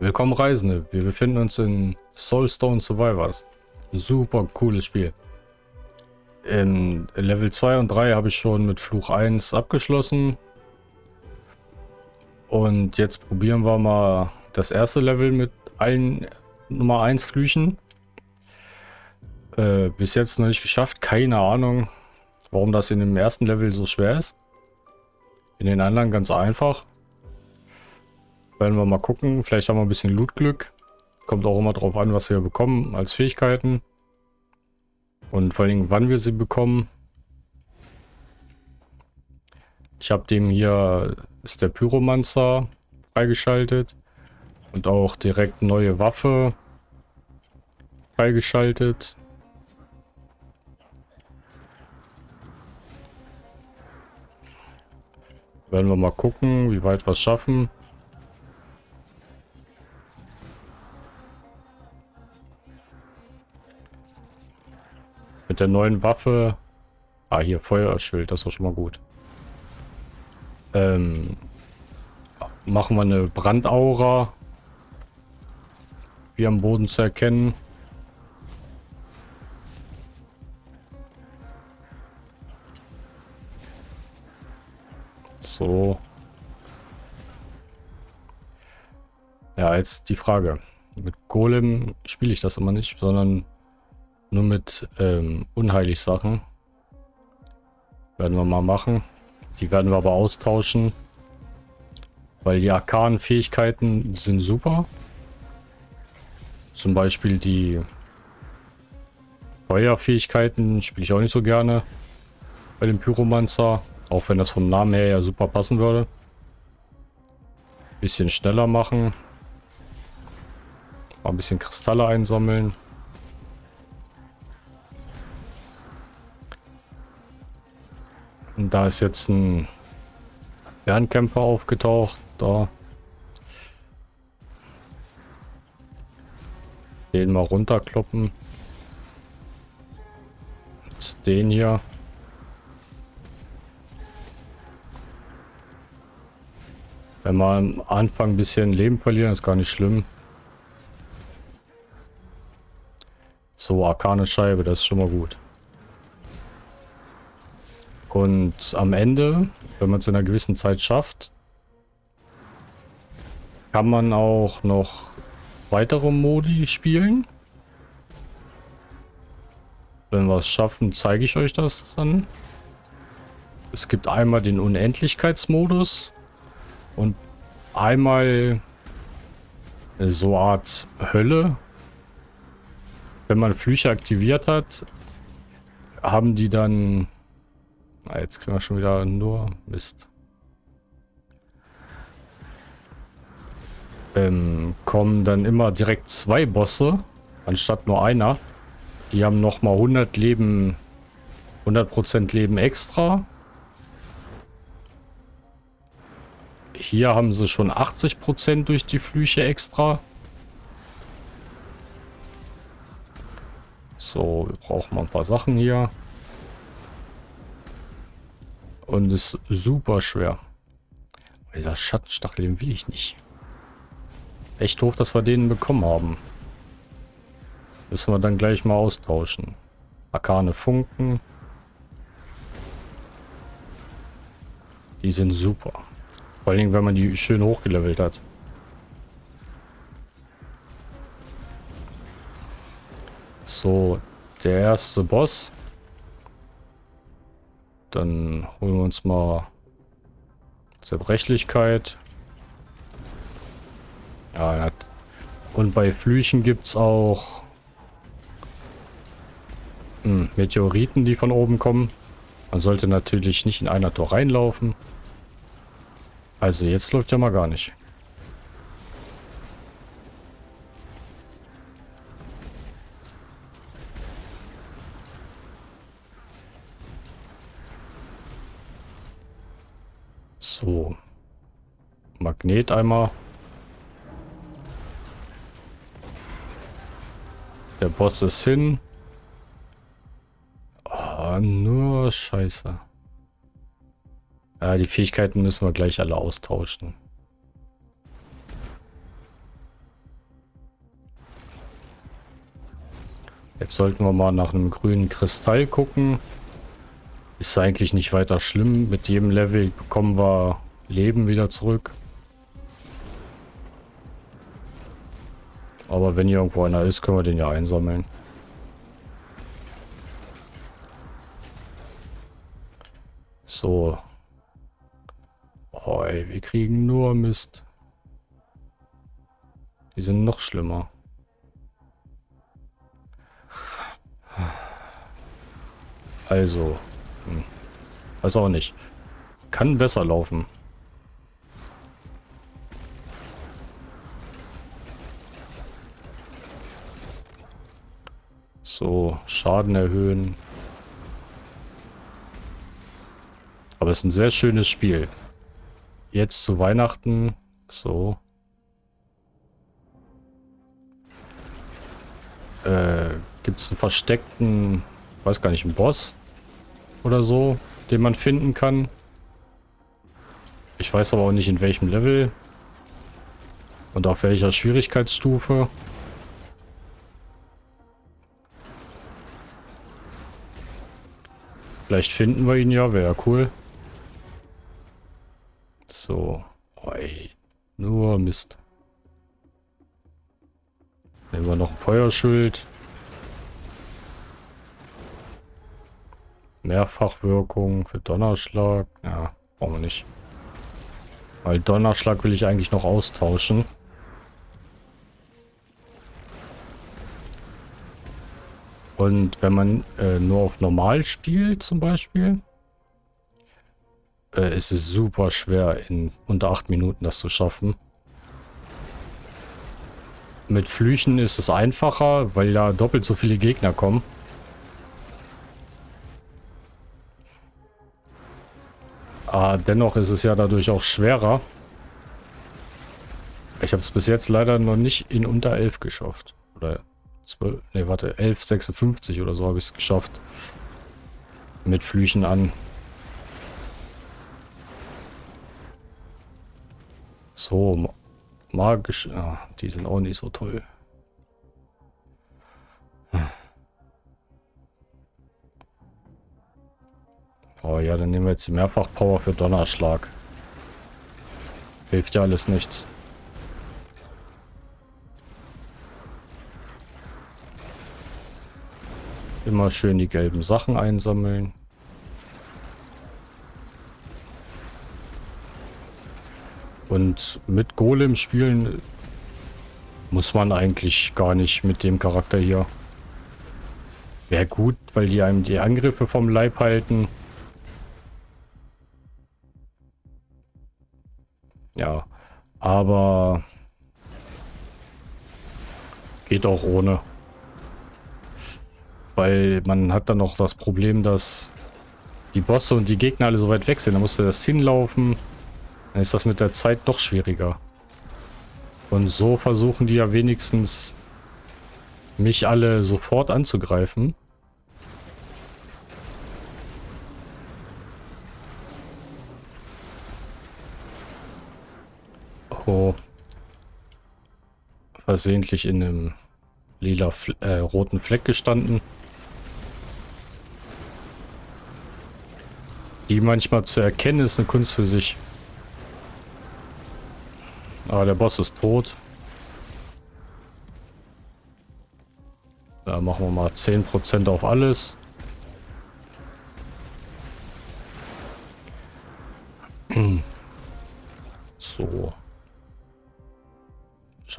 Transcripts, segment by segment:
Willkommen Reisende, wir befinden uns in Soulstone Survivors. Super cooles Spiel. In Level 2 und 3 habe ich schon mit Fluch 1 abgeschlossen. Und jetzt probieren wir mal das erste Level mit allen Nummer 1 Flüchen. Äh, bis jetzt noch nicht geschafft, keine Ahnung, warum das in dem ersten Level so schwer ist. In den anderen ganz einfach. Werden wir mal gucken. Vielleicht haben wir ein bisschen Lootglück. Kommt auch immer drauf an, was wir bekommen als Fähigkeiten. Und vor allem, wann wir sie bekommen. Ich habe dem hier, ist der Pyromancer freigeschaltet. Und auch direkt neue Waffe freigeschaltet. Werden wir mal gucken, wie weit wir es schaffen. Mit der neuen Waffe. Ah, hier Feuerschild, das ist schon mal gut. Ähm, machen wir eine Brandaura. Wie am Boden zu erkennen. So. Ja, jetzt die Frage. Mit Golem spiele ich das immer nicht, sondern nur mit ähm, unheilig Sachen. Werden wir mal machen. Die werden wir aber austauschen. Weil die arkanen Fähigkeiten sind super. Zum Beispiel die Feuerfähigkeiten spiele ich auch nicht so gerne. Bei dem Pyromancer. Auch wenn das vom Namen her ja super passen würde. Bisschen schneller machen. Mal ein bisschen Kristalle einsammeln. Und da ist jetzt ein Fernkämpfer aufgetaucht. Da. Den mal runterkloppen. Jetzt den hier. Wenn wir am Anfang ein bisschen Leben verlieren, ist gar nicht schlimm. So, arkane Scheibe, das ist schon mal gut. Und am Ende, wenn man es in einer gewissen Zeit schafft, kann man auch noch weitere Modi spielen. Wenn wir es schaffen, zeige ich euch das dann. Es gibt einmal den Unendlichkeitsmodus und einmal so eine Art Hölle. Wenn man Flüche aktiviert hat, haben die dann Ah, jetzt kriegen wir schon wieder nur Mist. Ähm, kommen dann immer direkt zwei Bosse, anstatt nur einer. Die haben nochmal 100 Leben, 100% Leben extra. Hier haben sie schon 80% durch die Flüche extra. So, wir brauchen mal ein paar Sachen hier. Und ist super schwer. Dieser Schattenstachel, den will ich nicht. Echt hoch, dass wir den bekommen haben. Müssen wir dann gleich mal austauschen. Arkane Funken. Die sind super. Vor allen Dingen, wenn man die schön hochgelevelt hat. So, der erste Boss. Dann holen wir uns mal Zerbrechlichkeit. Ja, und bei Flüchen gibt es auch hm, Meteoriten, die von oben kommen. Man sollte natürlich nicht in einer Tor reinlaufen. Also jetzt läuft ja mal gar nicht. So. Magneteimer. Der Boss ist hin. Oh, nur Scheiße. Ja, die Fähigkeiten müssen wir gleich alle austauschen. Jetzt sollten wir mal nach einem grünen Kristall gucken. Ist eigentlich nicht weiter schlimm. Mit jedem Level bekommen wir Leben wieder zurück. Aber wenn hier irgendwo einer ist, können wir den ja einsammeln. So. Oh ey, wir kriegen nur Mist. Die sind noch schlimmer. Also. Hm. Weiß auch nicht. Kann besser laufen. So, Schaden erhöhen. Aber es ist ein sehr schönes Spiel. Jetzt zu Weihnachten. So. Äh, Gibt es einen versteckten, weiß gar nicht, einen Boss oder so, den man finden kann. Ich weiß aber auch nicht in welchem Level und auf welcher Schwierigkeitsstufe. Vielleicht finden wir ihn ja, wäre cool. So. Oi. Nur Mist. Nehmen wir noch ein Feuerschild. Mehrfachwirkung für Donnerschlag. Ja, brauchen wir nicht. Weil Donnerschlag will ich eigentlich noch austauschen. Und wenn man äh, nur auf normal spielt zum Beispiel, äh, ist es super schwer in unter 8 Minuten das zu schaffen. Mit Flüchen ist es einfacher, weil da doppelt so viele Gegner kommen. Dennoch ist es ja dadurch auch schwerer. Ich habe es bis jetzt leider noch nicht in unter 11 geschafft. Oder 12, nee, warte, 11,56 oder so habe ich es geschafft. Mit Flüchen an. So, magisch. Ah, die sind auch nicht so toll. Oh ja, dann nehmen wir jetzt die Mehrfach-Power für Donnerschlag. Hilft ja alles nichts. Immer schön die gelben Sachen einsammeln. Und mit Golem spielen muss man eigentlich gar nicht mit dem Charakter hier. Wäre gut, weil die einem die Angriffe vom Leib halten. Ja, aber geht auch ohne. Weil man hat dann noch das Problem, dass die Bosse und die Gegner alle so weit weg sind. Da musste das hinlaufen. Dann ist das mit der Zeit noch schwieriger. Und so versuchen die ja wenigstens mich alle sofort anzugreifen. Oh. Versehentlich in einem lila, äh, roten Fleck gestanden. Die manchmal zu erkennen, ist eine Kunst für sich. Aber der Boss ist tot. Da machen wir mal 10% auf alles.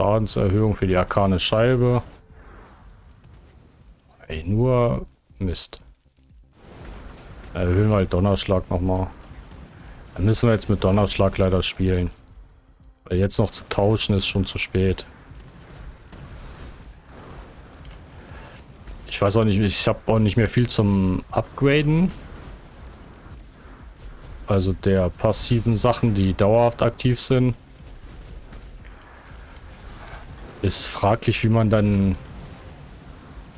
Schadenserhöhung für die arkane Scheibe. Ey, nur Mist. Erhöhen wir halt Donnerschlag nochmal. Dann müssen wir jetzt mit Donnerschlag leider spielen. Weil jetzt noch zu tauschen ist schon zu spät. Ich weiß auch nicht, ich habe auch nicht mehr viel zum Upgraden. Also der passiven Sachen, die dauerhaft aktiv sind. Ist fraglich, wie man dann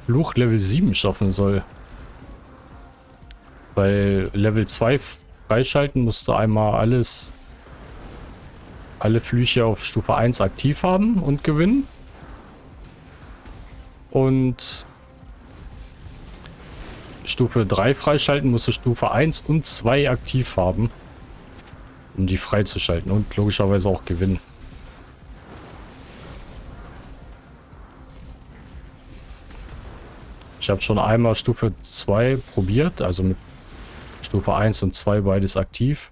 Fluch Level 7 schaffen soll. Weil Level 2 freischalten musst du einmal alles, alle Flüche auf Stufe 1 aktiv haben und gewinnen. Und Stufe 3 freischalten, musst du Stufe 1 und 2 aktiv haben. Um die freizuschalten und logischerweise auch gewinnen. Ich habe schon einmal Stufe 2 probiert, also mit Stufe 1 und 2 beides aktiv.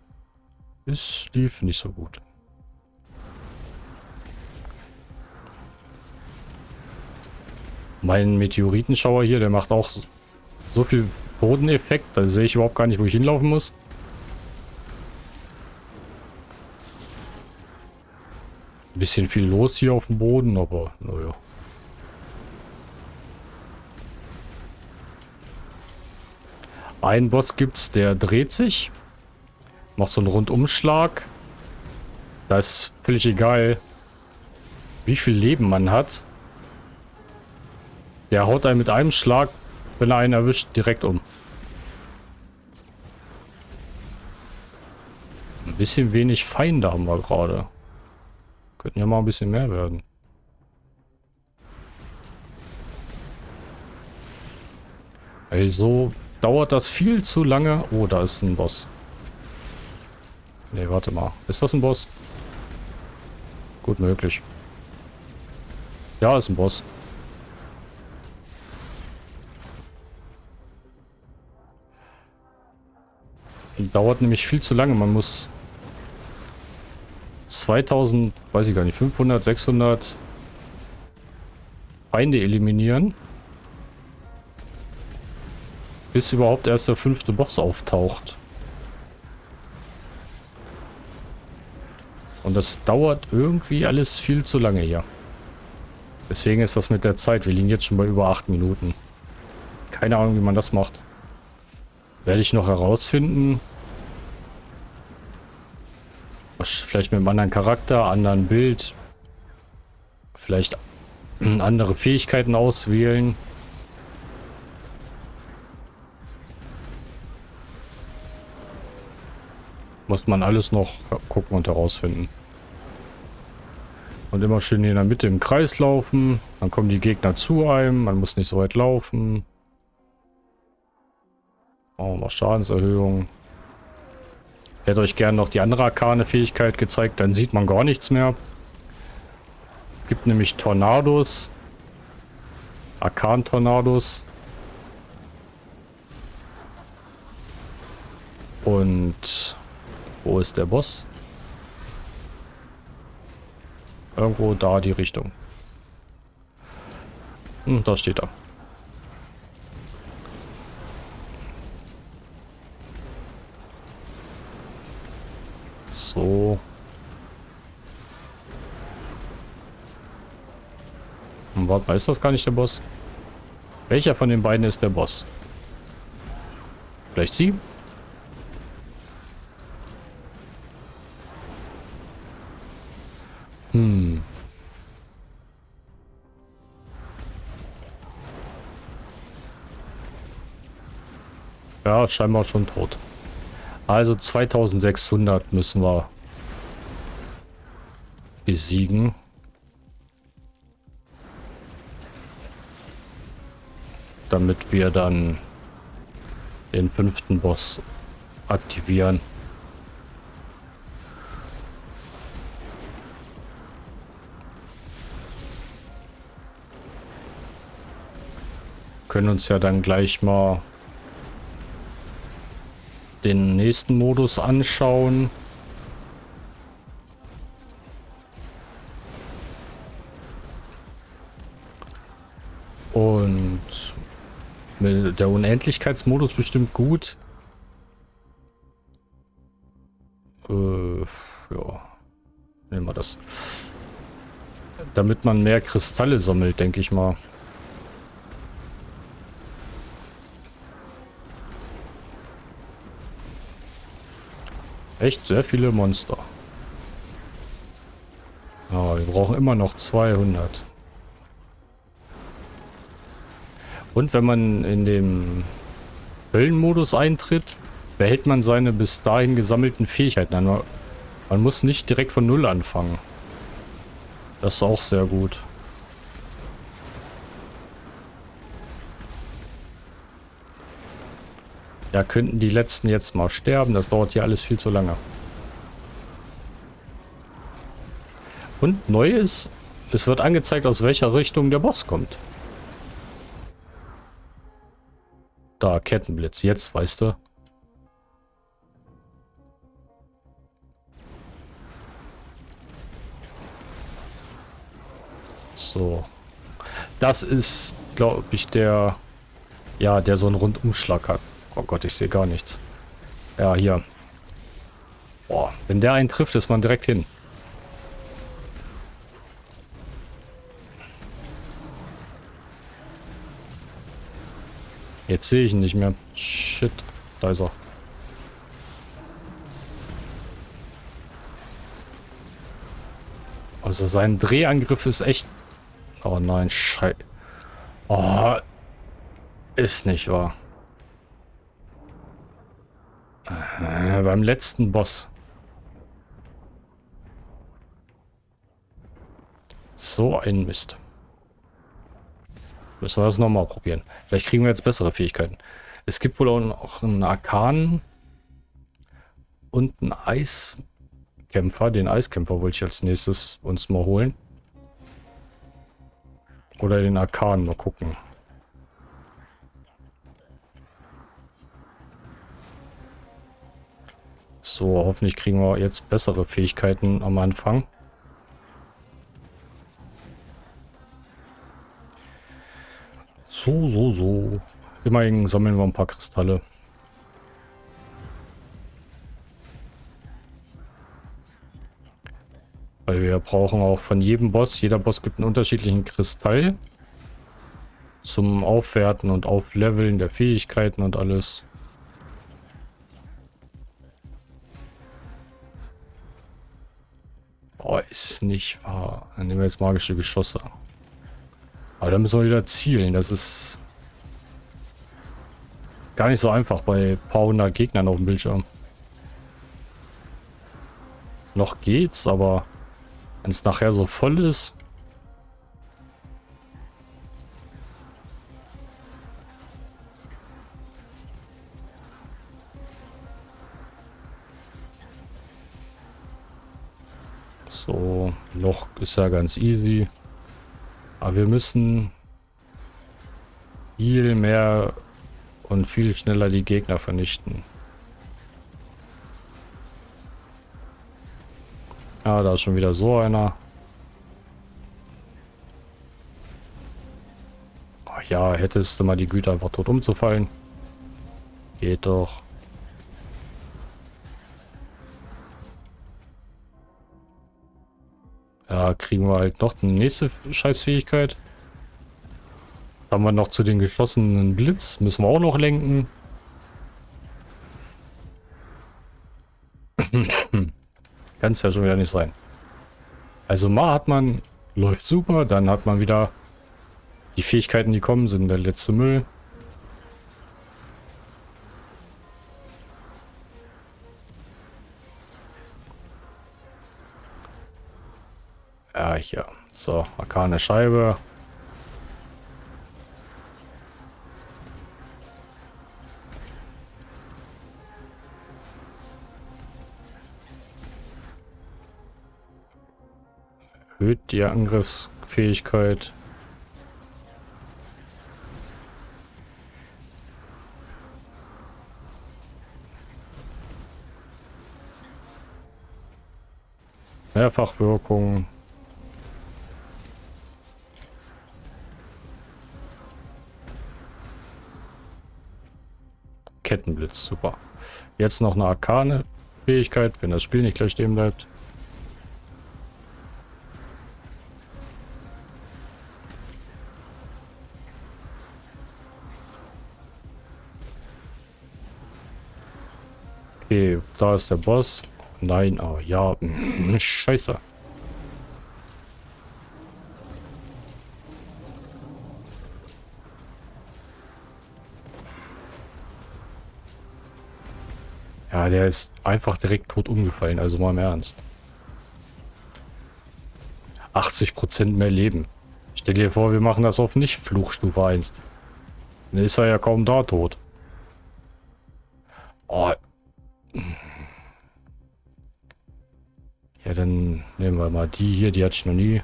Es lief nicht so gut. Mein Meteoritenschauer hier, der macht auch so viel Bodeneffekt. Da sehe ich überhaupt gar nicht, wo ich hinlaufen muss. Bisschen viel los hier auf dem Boden, aber naja. Einen Boss gibt's, der dreht sich. Macht so einen Rundumschlag. Da ist völlig egal, wie viel Leben man hat. Der haut einen mit einem Schlag, wenn er einen erwischt, direkt um. Ein bisschen wenig Feinde haben wir gerade. Könnten ja mal ein bisschen mehr werden. Also dauert das viel zu lange. Oh, da ist ein Boss. Ne, warte mal. Ist das ein Boss? Gut möglich. Ja, ist ein Boss. Dauert nämlich viel zu lange. Man muss 2000, weiß ich gar nicht, 500, 600 Feinde eliminieren. Bis überhaupt erst der fünfte Boss auftaucht. Und das dauert irgendwie alles viel zu lange hier. Deswegen ist das mit der Zeit. Wir liegen jetzt schon bei über 8 Minuten. Keine Ahnung, wie man das macht. Werde ich noch herausfinden. Vielleicht mit einem anderen Charakter, anderen Bild. Vielleicht andere Fähigkeiten auswählen. Muss man alles noch gucken und herausfinden. Und immer schön in der Mitte im Kreis laufen. Dann kommen die Gegner zu einem. Man muss nicht so weit laufen. Oh, mal Schadenserhöhung. Ich hätte euch gerne noch die andere Arkane-Fähigkeit gezeigt. Dann sieht man gar nichts mehr. Es gibt nämlich Tornados. Arkan-Tornados. Und wo ist der Boss? Irgendwo da die Richtung. Hm, da steht er. So. Und warte mal, ist das gar nicht der Boss? Welcher von den beiden ist der Boss? Vielleicht sie? Hm. Ja, scheinbar schon tot. Also 2600 müssen wir besiegen. Damit wir dann den fünften Boss aktivieren. Können uns ja dann gleich mal den nächsten Modus anschauen. Und der Unendlichkeitsmodus bestimmt gut. Äh, ja. Nehmen wir das. Damit man mehr Kristalle sammelt, denke ich mal. Echt sehr viele Monster. Aber wir brauchen immer noch 200. Und wenn man in den Höllenmodus eintritt, behält man seine bis dahin gesammelten Fähigkeiten. Man muss nicht direkt von Null anfangen. Das ist auch sehr gut. Ja, könnten die letzten jetzt mal sterben. Das dauert hier alles viel zu lange. Und neu ist, es wird angezeigt, aus welcher Richtung der Boss kommt. Da, Kettenblitz. Jetzt, weißt du. So. Das ist, glaube ich, der... Ja, der so einen Rundumschlag hat. Oh Gott, ich sehe gar nichts. Ja, hier. Boah, wenn der einen trifft, ist man direkt hin. Jetzt sehe ich ihn nicht mehr. Shit. Da ist er. Also sein Drehangriff ist echt... Oh nein, Scheiße. Oh. Ist nicht wahr. Äh, beim letzten Boss. So ein Mist. Müssen wir das nochmal probieren. Vielleicht kriegen wir jetzt bessere Fähigkeiten. Es gibt wohl auch noch einen Arkan und einen Eiskämpfer. Den Eiskämpfer wollte ich als nächstes uns mal holen. Oder den Arkan, mal gucken. So, hoffentlich kriegen wir jetzt bessere Fähigkeiten am Anfang. So, so, so. Immerhin sammeln wir ein paar Kristalle. Weil wir brauchen auch von jedem Boss, jeder Boss gibt einen unterschiedlichen Kristall zum Aufwerten und Aufleveln der Fähigkeiten und alles. Oh, ist nicht wahr. Dann nehmen wir jetzt magische Geschosse. Aber da müssen wir wieder zielen. Das ist gar nicht so einfach bei ein paar hundert Gegnern auf dem Bildschirm. Noch geht's, aber wenn es nachher so voll ist... So, Loch ist ja ganz easy. Aber wir müssen viel mehr und viel schneller die Gegner vernichten. Ja, da ist schon wieder so einer. Oh ja, hättest du mal die Güte einfach tot umzufallen. Geht doch. Ja, kriegen wir halt noch eine nächste Scheißfähigkeit. Jetzt haben wir noch zu den geschossenen Blitz. Müssen wir auch noch lenken. Kann es ja schon wieder nicht sein. Also mal hat man, läuft super, dann hat man wieder die Fähigkeiten, die kommen, sind der letzte Müll. So, arkane Scheibe. Erhöht die Angriffsfähigkeit. Mehrfachwirkung. Kettenblitz, super. Jetzt noch eine arkane Fähigkeit, wenn das Spiel nicht gleich stehen bleibt. Okay, da ist der Boss. Nein, oh ja, mm, scheiße. Ja, der ist einfach direkt tot umgefallen, also mal im Ernst. 80% mehr Leben. Stell dir vor, wir machen das auf nicht Fluchstufe 1. Dann ist er ja kaum da tot. Oh. Ja, dann nehmen wir mal die hier. Die hatte ich noch nie.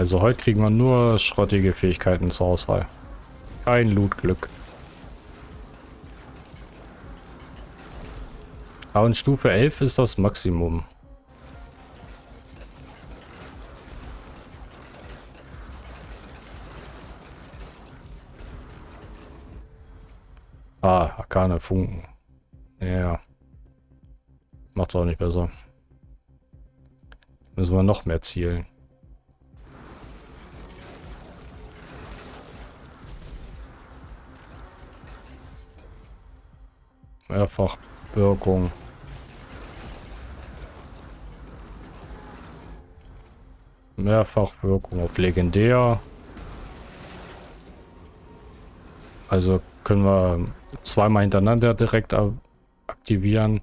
Also heute kriegen wir nur schrottige Fähigkeiten zur Auswahl. Kein Loot-Glück. Aber in Stufe 11 ist das Maximum. Ah, Arkane Funken. Ja. Macht's auch nicht besser. Müssen wir noch mehr zielen. Mehrfachwirkung. Mehrfachwirkung auf legendär. Also können wir zweimal hintereinander direkt aktivieren.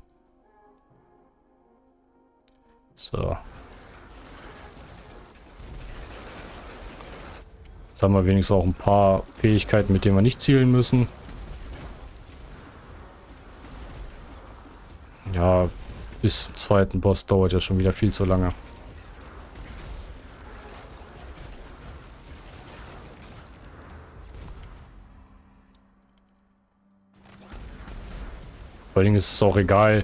So. Jetzt haben wir wenigstens auch ein paar Fähigkeiten, mit denen wir nicht zielen müssen. Ja, bis zum zweiten Boss dauert ja schon wieder viel zu lange. Vor allem ist es auch egal,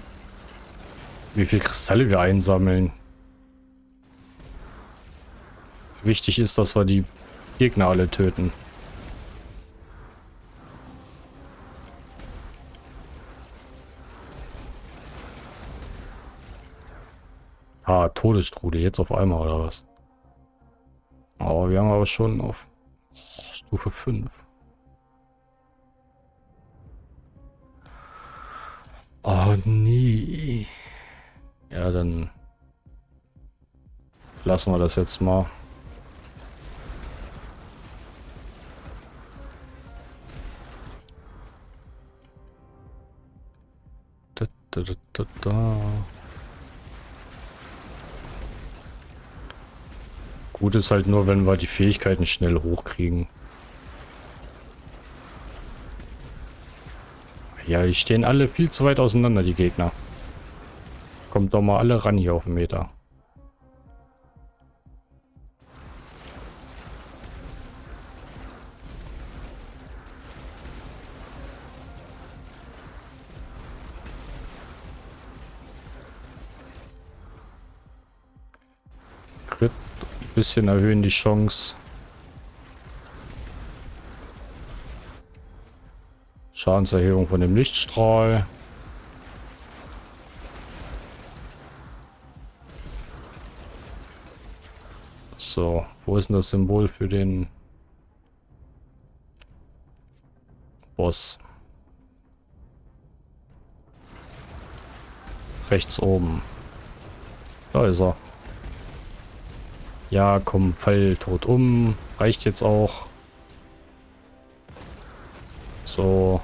wie viele Kristalle wir einsammeln. Wichtig ist, dass wir die Gegner alle töten. Ah, Todesstrudel, jetzt auf einmal oder was? Aber wir haben aber schon auf Stufe 5. Oh nee. Ja, dann lassen wir das jetzt mal. Da, da, da, da. Gut ist halt nur, wenn wir die Fähigkeiten schnell hochkriegen. Ja, die stehen alle viel zu weit auseinander, die Gegner. Kommt doch mal alle ran hier auf den Meter. Bisschen erhöhen die Chance. Schadenserhebung von dem Lichtstrahl. So, wo ist denn das Symbol für den Boss? Rechts oben. Da ist er. Ja, komm, fall tot um. Reicht jetzt auch. So.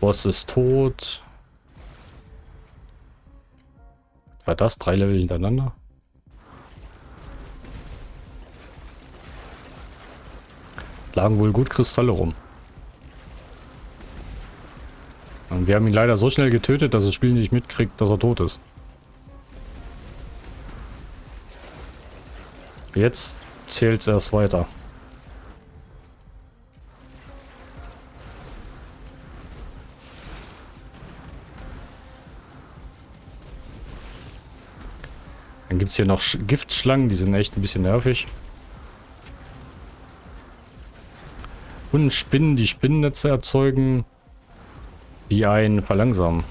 Boss ist tot. War das drei Level hintereinander? Lagen wohl gut Kristalle rum. Und wir haben ihn leider so schnell getötet, dass das Spiel nicht mitkriegt, dass er tot ist. Jetzt zählt es erst weiter. Dann gibt es hier noch Giftschlangen, die sind echt ein bisschen nervig. Und Spinnen, die Spinnennetze erzeugen, die einen verlangsamen.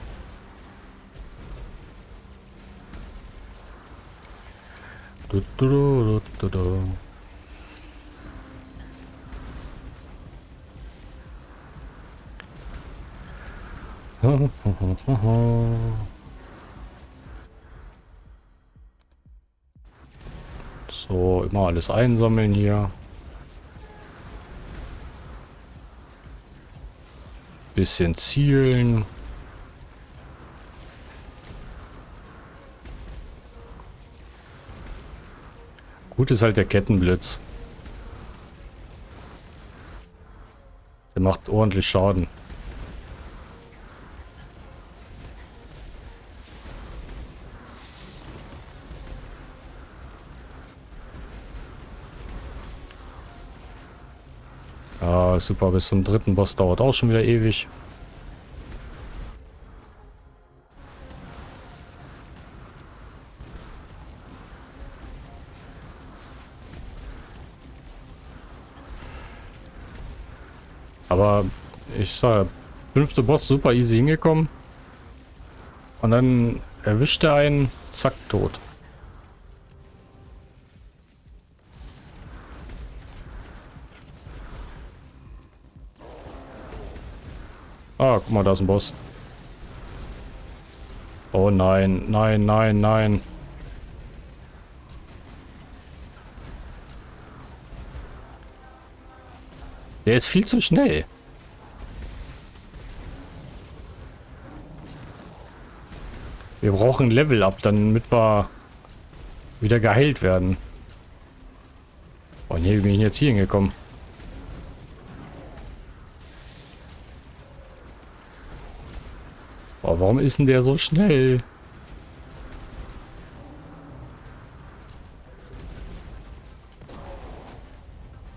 Du, du, du, so, immer alles einsammeln hier. Bisschen zielen. Gut ist halt der Kettenblitz. Der macht ordentlich Schaden. Ja, super. Bis zum dritten Boss dauert auch schon wieder ewig. Ich sag, fünfte Boss super easy hingekommen. Und dann erwischt er einen, zack, tot. Ah, guck mal, da ist ein Boss. Oh nein, nein, nein, nein. Der ist viel zu schnell. Wir brauchen Level up, damit wir wieder geheilt werden. Und hier bin ich jetzt hier hingekommen. Oh, warum ist denn der so schnell?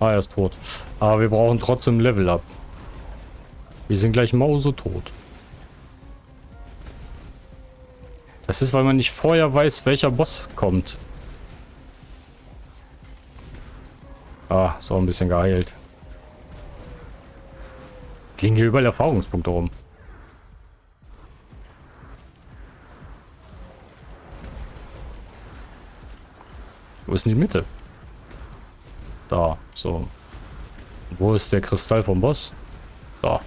Ah, er ist tot. Aber wir brauchen trotzdem Level up. Wir sind gleich mausetot. Das ist, weil man nicht vorher weiß, welcher Boss kommt. Ah, so ein bisschen geheilt. Liegen hier überall Erfahrungspunkte rum. Wo ist denn die Mitte? Da, so. Wo ist der Kristall vom Boss? Da.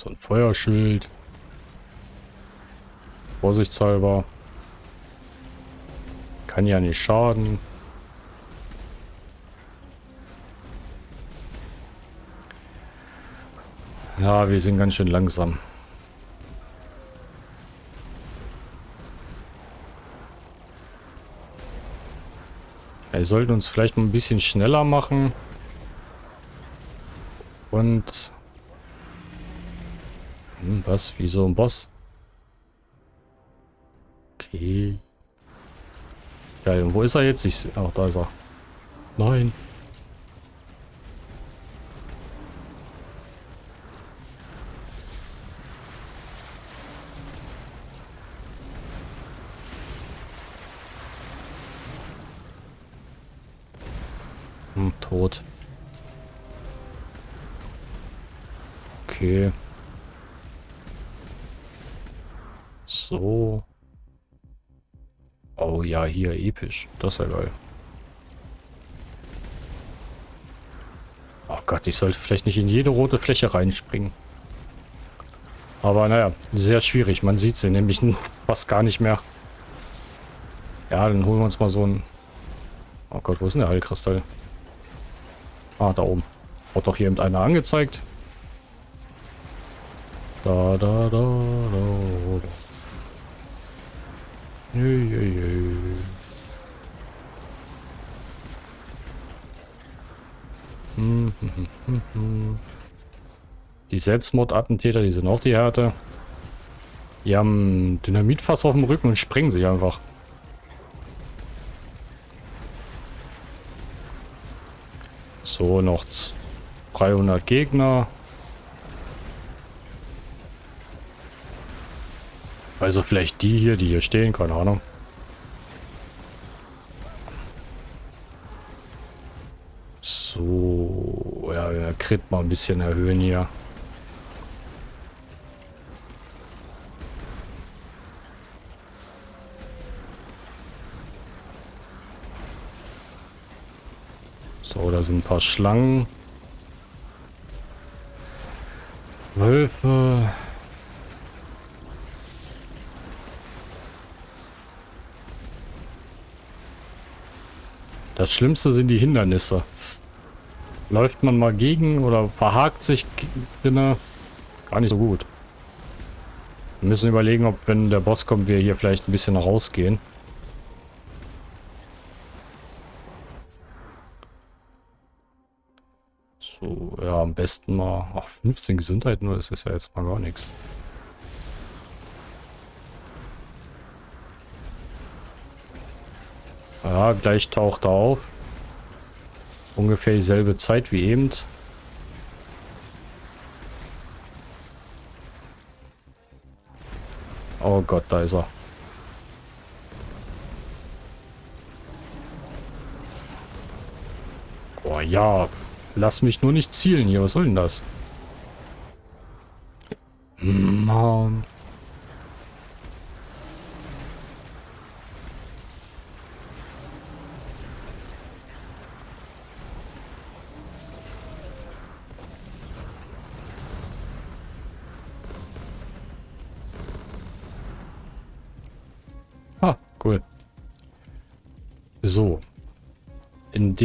Also ein Feuerschild. Vorsichtshalber. Kann ja nicht schaden. Ja, wir sind ganz schön langsam. Wir sollten uns vielleicht ein bisschen schneller machen. Und... Hm, was? Wie so ein Boss? Okay. Geil, und wo ist er jetzt? Ich... Ach, da ist er. Nein. Hier episch. Das ist ja geil. Oh Gott, ich sollte vielleicht nicht in jede rote Fläche reinspringen. Aber naja, sehr schwierig. Man sieht sie nämlich fast gar nicht mehr. Ja, dann holen wir uns mal so ein... Oh Gott, wo ist denn der Heilkristall? Ah, da oben. Hat doch hier eben einer angezeigt. Da, da, da, da, da. Jö, jö, jö. Hm, hm, hm, die Selbstmordattentäter, die sind auch die Härte. Die haben Dynamitfass auf dem Rücken und sprengen sich einfach. So, noch 300 Gegner. Also vielleicht die hier, die hier stehen, keine Ahnung. Crit mal ein bisschen erhöhen hier. So, da sind ein paar Schlangen. Wölfe. Das Schlimmste sind die Hindernisse. Läuft man mal gegen oder verhakt sich drinne, gar nicht so gut. Wir müssen überlegen, ob wenn der Boss kommt, wir hier vielleicht ein bisschen rausgehen. So, ja, am besten mal... Ach, 15 Gesundheit nur, das ist ja jetzt mal gar nichts. Ja, gleich taucht er auf. Ungefähr dieselbe Zeit wie eben. Oh Gott, da ist er. Oh ja, lass mich nur nicht zielen hier. Was soll denn das? Mann.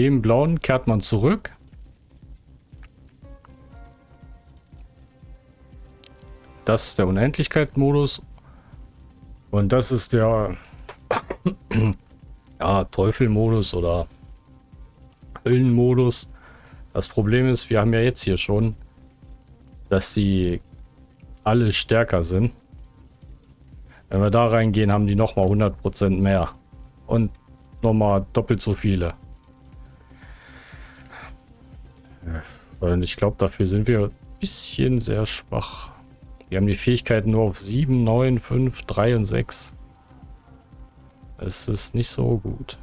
Dem blauen kehrt man zurück. Das ist der Unendlichkeit-Modus. Und das ist der ja, Teufel-Modus oder Höllen-Modus. Das Problem ist, wir haben ja jetzt hier schon, dass die alle stärker sind. Wenn wir da reingehen, haben die nochmal 100% mehr. Und nochmal doppelt so viele. Und ich glaube, dafür sind wir ein bisschen sehr schwach. Wir haben die Fähigkeiten nur auf 7, 9, 5, 3 und 6. Es ist nicht so gut.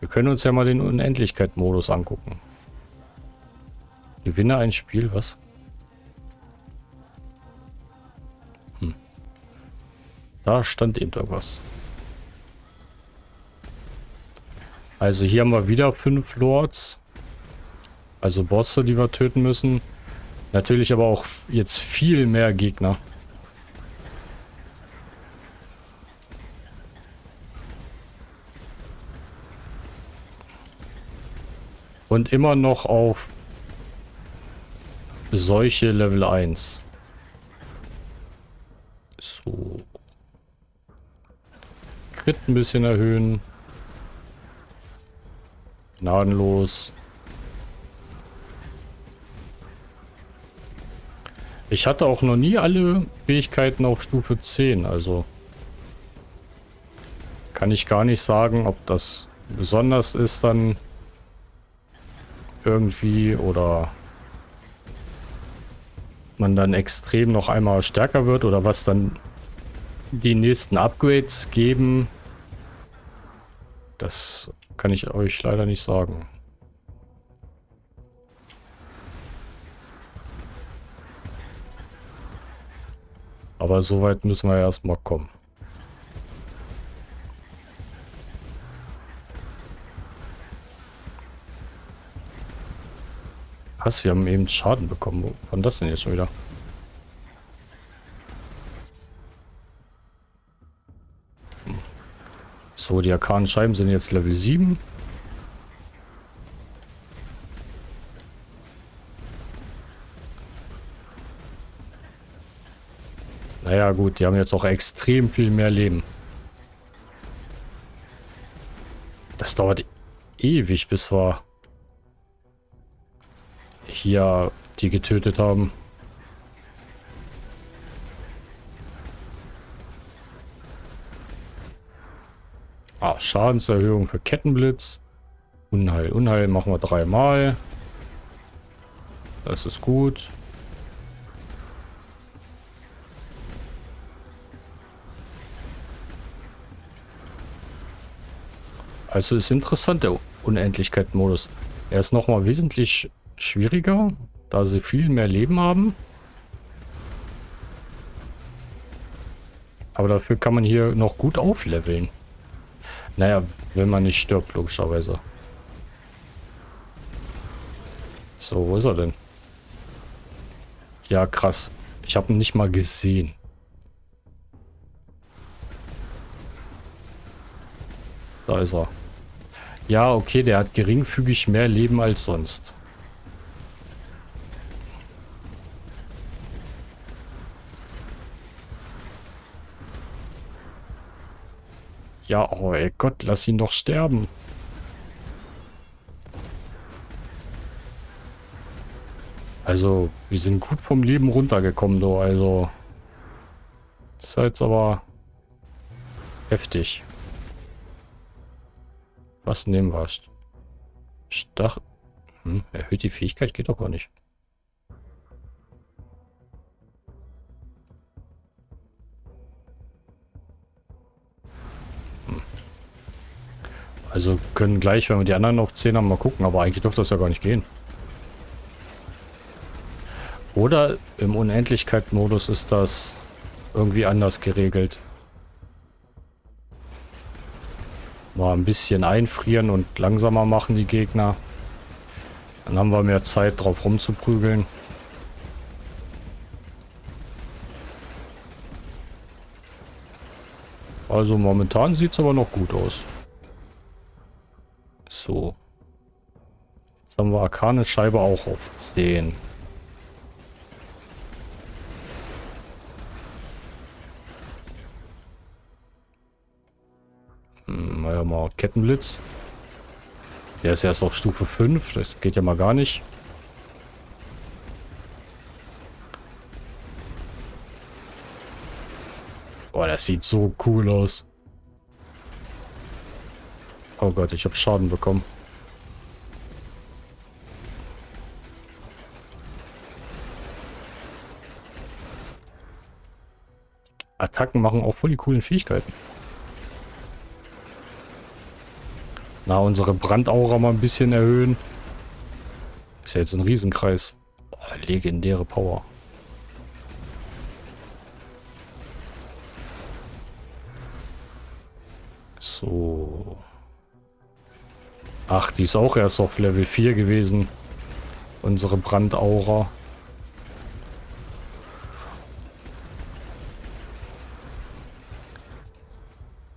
Wir können uns ja mal den Unendlichkeit-Modus angucken. Gewinne ein Spiel, was? Da stand eben irgendwas. Also hier haben wir wieder fünf Lords. Also Bosse, die wir töten müssen. Natürlich aber auch jetzt viel mehr Gegner. Und immer noch auf solche Level 1. So. Crit ein bisschen erhöhen. Gnadenlos. Ich hatte auch noch nie alle Fähigkeiten auf Stufe 10, also kann ich gar nicht sagen, ob das besonders ist dann irgendwie oder man dann extrem noch einmal stärker wird oder was dann die nächsten Upgrades geben, das kann ich euch leider nicht sagen. Aber soweit müssen wir erstmal kommen. Was? Wir haben eben Schaden bekommen. War das denn jetzt schon wieder? So, die arkanen Scheiben sind jetzt Level 7. Naja gut, die haben jetzt auch extrem viel mehr Leben. Das dauert ewig, bis wir hier die getötet haben. Ah, Schadenserhöhung für Kettenblitz. Unheil. Unheil machen wir dreimal. Das ist gut. Also ist interessant, der Unendlichkeit-Modus. Er ist nochmal wesentlich schwieriger, da sie viel mehr Leben haben. Aber dafür kann man hier noch gut aufleveln. Naja, wenn man nicht stirbt, logischerweise. So, wo ist er denn? Ja, krass. Ich habe ihn nicht mal gesehen. Da ist er. Ja, okay, der hat geringfügig mehr Leben als sonst. Ja, oh ey Gott, lass ihn doch sterben. Also, wir sind gut vom Leben runtergekommen, du. Also, ist jetzt aber heftig. Was nehmen wir? Stach... Hm, erhöht die Fähigkeit? Geht doch gar nicht. Also können gleich, wenn wir die anderen auf 10 haben, mal gucken. Aber eigentlich dürfte das ja gar nicht gehen. Oder im Unendlichkeit-Modus ist das irgendwie anders geregelt. Mal ein bisschen einfrieren und langsamer machen die Gegner. Dann haben wir mehr Zeit drauf rumzuprügeln. Also momentan sieht es aber noch gut aus. So. Jetzt haben wir Arkane Scheibe auch auf 10. Naja, mal Kettenblitz. Der ist erst auf Stufe 5. Das geht ja mal gar nicht. Boah, das sieht so cool aus. Oh Gott, ich habe Schaden bekommen. Attacken machen auch voll die coolen Fähigkeiten. Na, unsere Brandaura mal ein bisschen erhöhen. Ist ja jetzt ein Riesenkreis. Boah, legendäre Power. So. Ach, die ist auch erst auf Level 4 gewesen. Unsere Brandaura.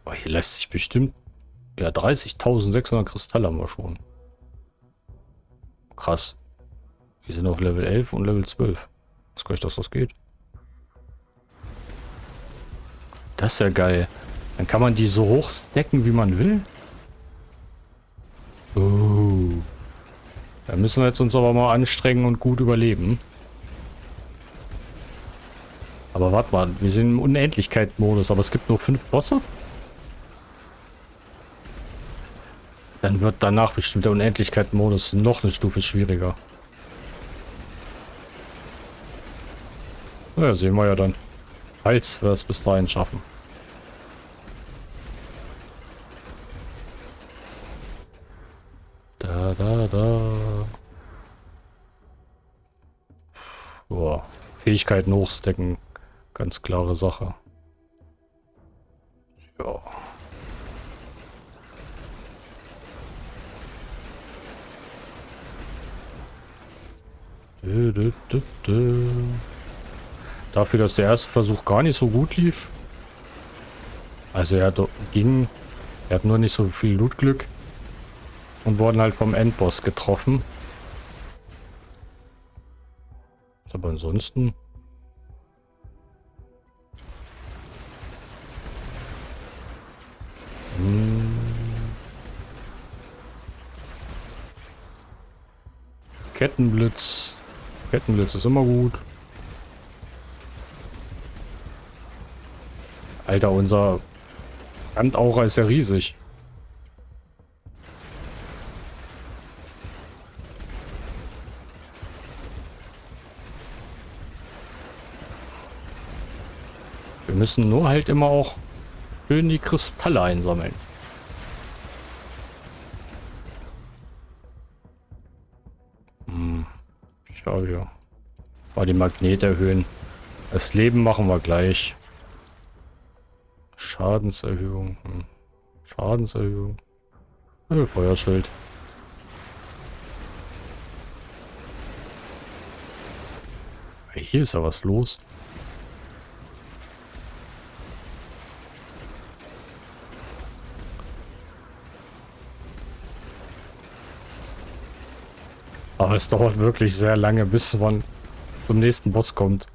Oh, hier lässt sich bestimmt... Ja, 30.600 Kristalle haben wir schon. Krass. Wir sind auf Level 11 und Level 12. Was kann ich, dass das geht. Das ist ja geil. Dann kann man die so hoch stacken, wie man will. Oh. Da müssen wir jetzt uns aber mal anstrengen und gut überleben. Aber warte mal, wir sind im Unendlichkeit-Modus, aber es gibt nur fünf Bosse? Dann wird danach bestimmt der Unendlichkeit-Modus noch eine Stufe schwieriger. Naja, sehen wir ja dann. Falls wir es bis dahin schaffen. da, da. Boah. Fähigkeiten hochstecken. Ganz klare Sache. Dafür, dass der erste Versuch gar nicht so gut lief. Also er ging, er hat nur nicht so viel Lootglück und wurden halt vom Endboss getroffen. Aber ansonsten... Hm. Kettenblitz. Kettenblitz ist immer gut. Alter, unser Brandaura ist ja riesig. Wir müssen nur halt immer auch schön die Kristalle einsammeln. Hm. Schau hier. Mal die Magnete erhöhen. Das Leben machen wir gleich. Schadenserhöhung. Hm. Schadenserhöhung. Also Feuerschild. Hier ist ja was los. Aber es dauert wirklich sehr lange, bis man zum nächsten Boss kommt.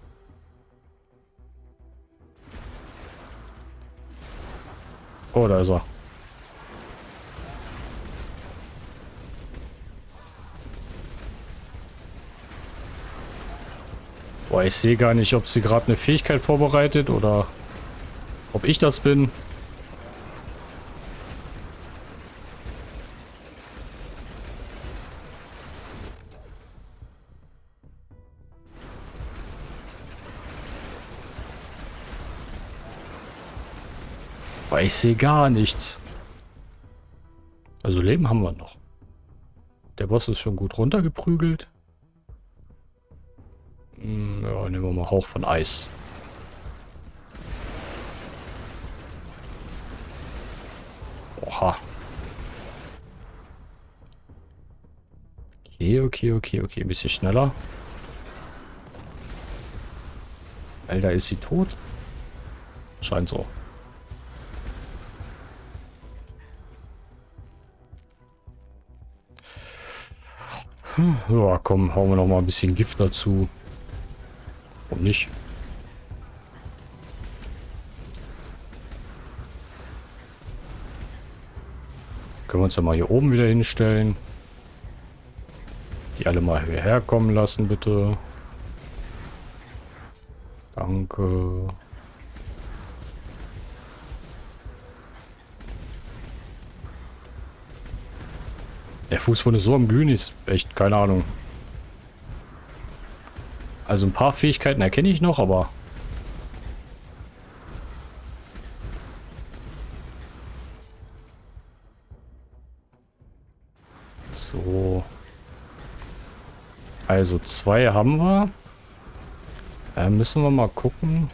Ist er. Boah, ich sehe gar nicht, ob sie gerade eine Fähigkeit vorbereitet oder ob ich das bin. Ich sehe gar nichts. Also Leben haben wir noch. Der Boss ist schon gut runtergeprügelt. Hm, ja, nehmen wir mal Hauch von Eis. Oha. Okay, okay, okay, okay. Ein bisschen schneller. Alter, ist sie tot? Scheint so. Ja, komm, hauen wir noch mal ein bisschen Gift dazu. Warum nicht? Können wir uns ja mal hier oben wieder hinstellen. Die alle mal hierher kommen lassen, bitte. Danke. Der Fußboden ist so am Glühen, ist echt keine Ahnung. Also ein paar Fähigkeiten erkenne ich noch, aber... So. Also zwei haben wir. Äh, müssen wir mal gucken.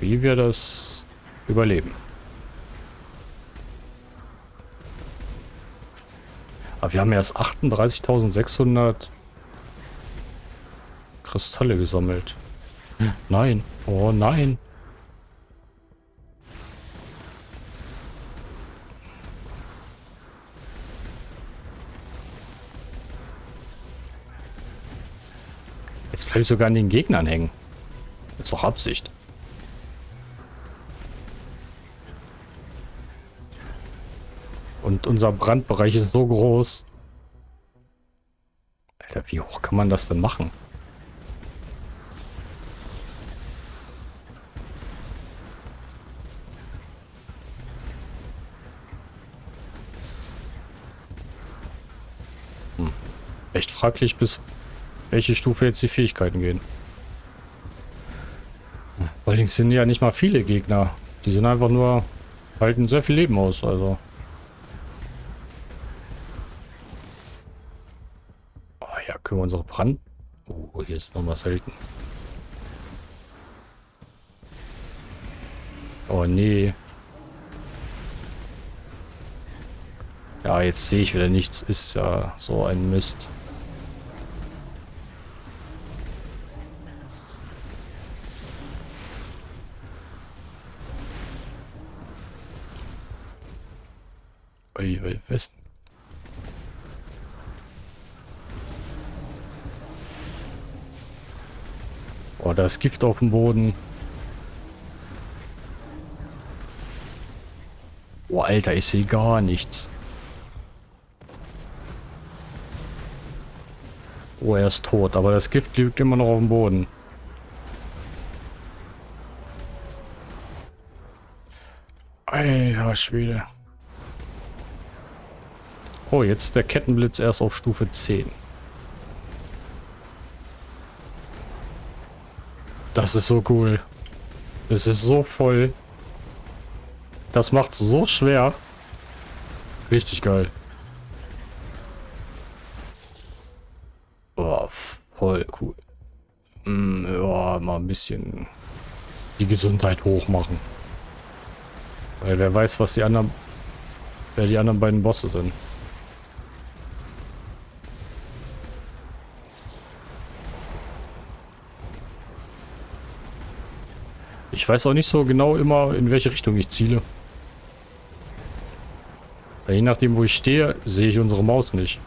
Wie wir das überleben. Aber wir haben erst 38.600 Kristalle gesammelt. Nein. Oh nein. Jetzt bleibe ich sogar an den Gegnern hängen. Ist doch Absicht. Unser Brandbereich ist so groß. Alter, wie hoch kann man das denn machen? Hm. Echt fraglich, bis welche Stufe jetzt die Fähigkeiten gehen. Allerdings sind ja nicht mal viele Gegner. Die sind einfach nur, halten sehr viel Leben aus, also. Können wir unsere Brand... Oh, hier ist noch was selten. Oh, nee. Ja, jetzt sehe ich wieder nichts. Ist ja so ein Mist. Oh, da ist Gift auf dem Boden. Oh, Alter, ich sehe gar nichts. Oh, er ist tot, aber das Gift liegt immer noch auf dem Boden. Alter Schwede. Oh, jetzt der Kettenblitz erst auf Stufe 10. Das ist so cool. Es ist so voll. Das macht so schwer. Richtig geil. Oh, voll cool. Mm, ja, mal ein bisschen die Gesundheit hochmachen. Weil wer weiß, was die anderen, wer die anderen beiden Bosse sind. Ich weiß auch nicht so genau immer, in welche Richtung ich ziele. Weil je nachdem, wo ich stehe, sehe ich unsere Maus nicht.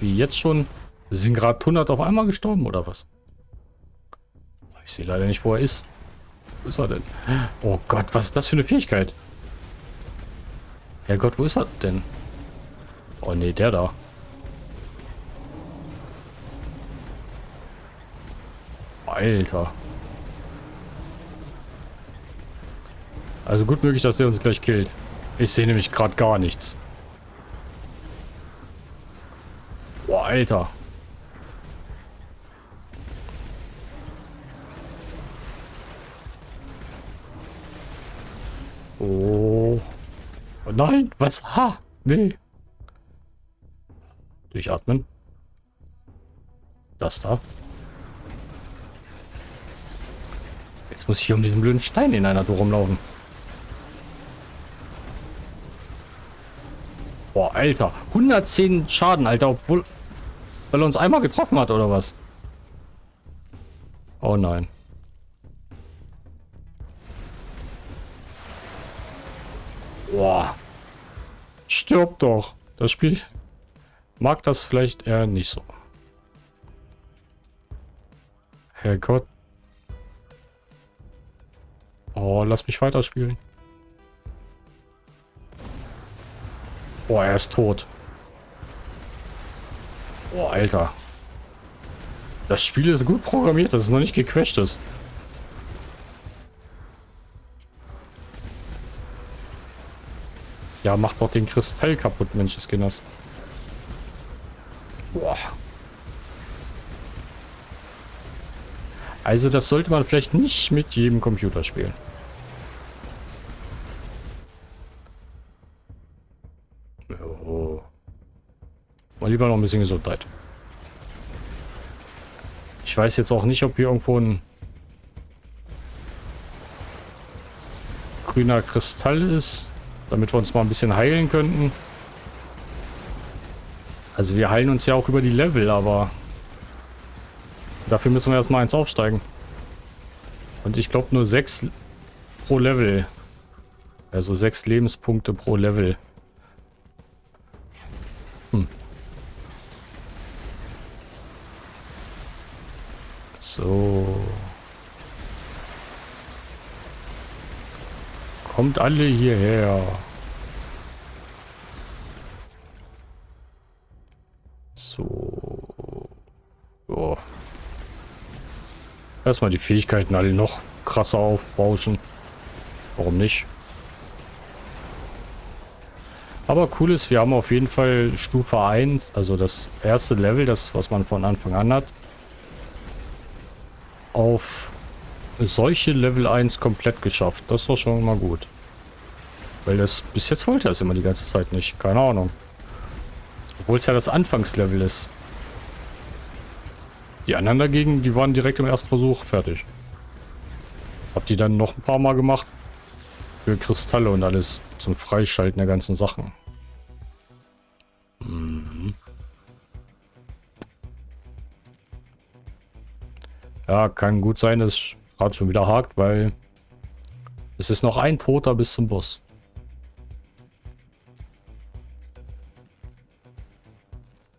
Wie jetzt schon? Sind gerade 100 auf einmal gestorben oder was? Ich sehe leider nicht, wo er ist. Wo ist er denn? Oh Gott, was ist das für eine Fähigkeit? Herrgott, wo ist er denn? Oh nee, der da. Alter. Also gut möglich, dass der uns gleich killt. Ich sehe nämlich gerade gar nichts. Alter. Oh. oh nein, was? Ha! Nee. Durchatmen. Das da. Jetzt muss ich hier um diesen blöden Stein in einer Tour rumlaufen. Boah, Alter. 110 Schaden, Alter, obwohl... Weil er uns einmal getroffen hat, oder was? Oh nein. Boah. Stirb doch. Das Spiel mag das vielleicht eher nicht so. Herrgott. Oh, lass mich weiterspielen. Boah, er ist tot. Boah, Alter. Das Spiel ist gut programmiert, dass es noch nicht gecrashed ist. Ja, macht doch den Kristall kaputt, Mensch, das Kinders. Boah. Also das sollte man vielleicht nicht mit jedem Computer spielen. Oh. Mal lieber noch ein bisschen Gesundheit. Ich weiß jetzt auch nicht, ob hier irgendwo ein grüner Kristall ist, damit wir uns mal ein bisschen heilen könnten. Also wir heilen uns ja auch über die Level, aber Dafür müssen wir erstmal eins aufsteigen. Und ich glaube nur sechs pro Level. Also sechs Lebenspunkte pro Level. Kommt alle hierher. So. Oh. Erstmal die Fähigkeiten alle noch krasser aufbauschen. Warum nicht? Aber cool ist, wir haben auf jeden Fall Stufe 1, also das erste Level, das was man von Anfang an hat, auf solche Level 1 komplett geschafft. Das war schon mal gut. Weil das bis jetzt wollte er es immer die ganze Zeit nicht. Keine Ahnung. Obwohl es ja das Anfangslevel ist. Die anderen dagegen, die waren direkt im ersten Versuch fertig. Hab die dann noch ein paar Mal gemacht. Für Kristalle und alles zum Freischalten der ganzen Sachen. Mhm. Ja, kann gut sein, dass gerade schon wieder hakt, weil es ist noch ein Toter bis zum Boss.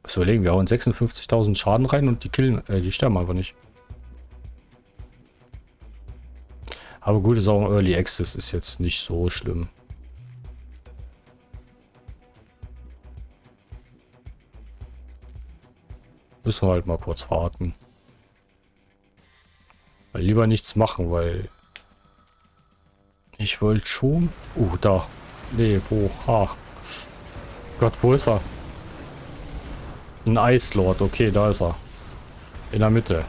Was überlegen, wir hauen 56.000 Schaden rein und die killen, äh, die sterben einfach nicht. Aber gut, ist auch ein Early Access, ist jetzt nicht so schlimm. Müssen wir halt mal kurz warten. Lieber nichts machen, weil... Ich wollte schon... Uh, da. Nee, wo? Ha. Gott, wo ist er? Ein Eislord. Okay, da ist er. In der Mitte.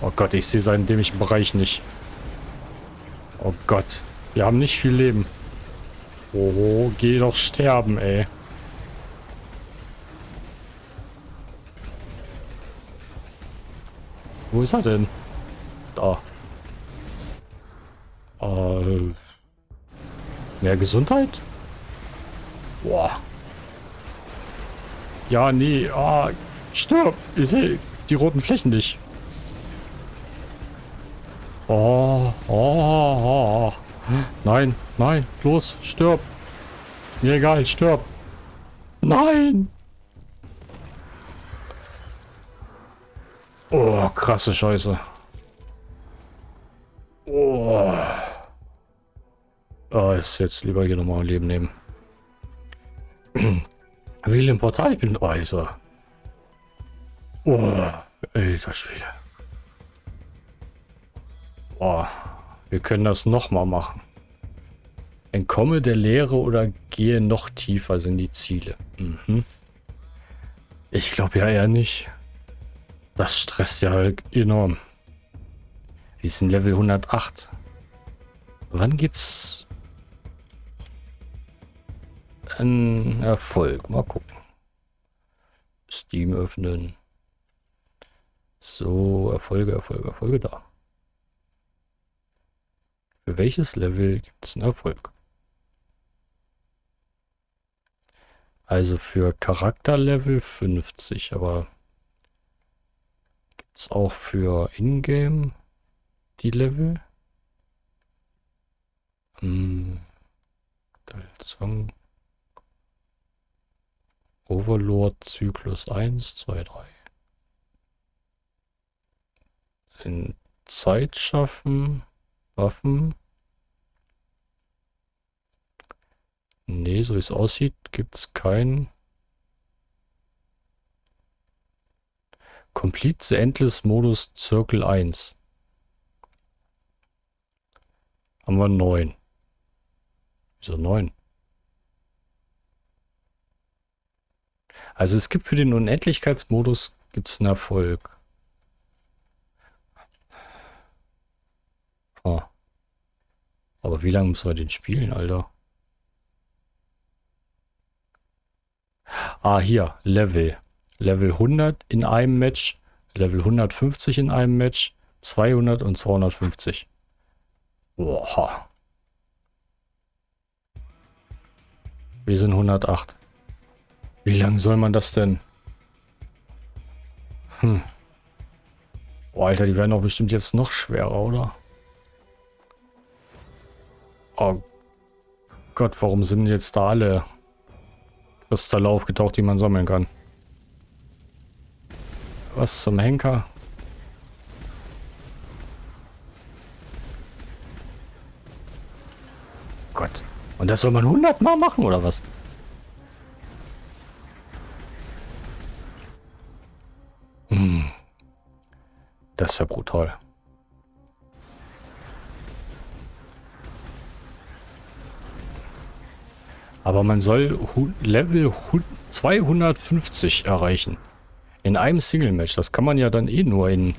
Oh Gott, ich sehe seinen dämlichen Bereich nicht. Oh Gott. Wir haben nicht viel Leben. Oh, geh doch sterben, ey. Wo ist er denn? Da. Äh, mehr Gesundheit? Boah. Ja, nee. Ah, stirb. Ich sehe die roten Flächen nicht. Oh, oh, oh. Nein, nein. Los, stirb. Mir egal, stirb. Nein. Oh, krasse Scheiße. Oh. Oh, ist jetzt lieber hier nochmal ein Leben nehmen. Wähle im Portal, ich bin... Oh, ist er. Oh, alter Schwede. Oh, wir können das nochmal machen. Entkomme der Leere oder gehe noch tiefer sind die Ziele. Mhm. Ich glaube ja eher nicht. Das stresst ja enorm. Wir sind Level 108. Wann gibt's ein Erfolg? Mal gucken. Steam öffnen. So, Erfolge, Erfolge, Erfolge da. Für welches Level gibt es einen Erfolg? Also für Charakterlevel 50, aber gibt es auch für Ingame die Level? Hm. Song. Overlord Zyklus 1, 2, 3. In Zeit schaffen. Waffen. Nee, so wie es aussieht, gibt es kein Complete the Endless Modus Circle 1. Haben wir 9. Wieso 9? Also es gibt für den Unendlichkeitsmodus gibt es einen Erfolg. Oh. Aber wie lange müssen wir den spielen, Alter? Ah, hier, Level. Level 100 in einem Match, Level 150 in einem Match, 200 und 250. Boah. Wir sind 108. Wie lange soll man das denn? Hm. Oh, Alter, die werden doch bestimmt jetzt noch schwerer, oder? Oh Gott, warum sind jetzt da alle Kristalle aufgetaucht, die man sammeln kann? Was zum Henker? Gott. Und das soll man 100 Mal machen, oder was? Hm. Das ist ja brutal. Aber man soll Level 250 erreichen. In einem Single-Match. Das kann man ja dann eh nur in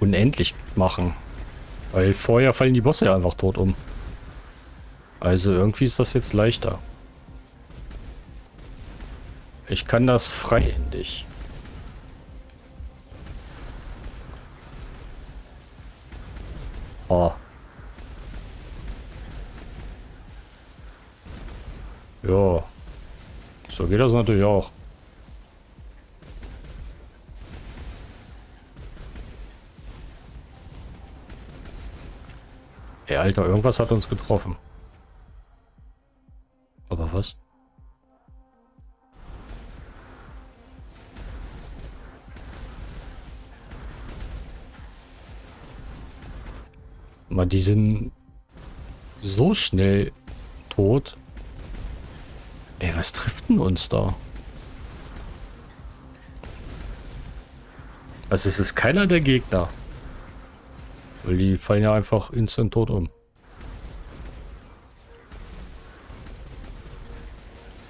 unendlich machen. Weil vorher fallen die Bosse ja einfach tot um. Also irgendwie ist das jetzt leichter. Ich kann das freihändig. Oh. Ja. So geht das natürlich auch. Ey, Alter, irgendwas hat uns getroffen. Mal, die sind so schnell tot. Ey, was trifft denn uns da? Also es ist keiner der Gegner. Weil die fallen ja einfach instant tot um.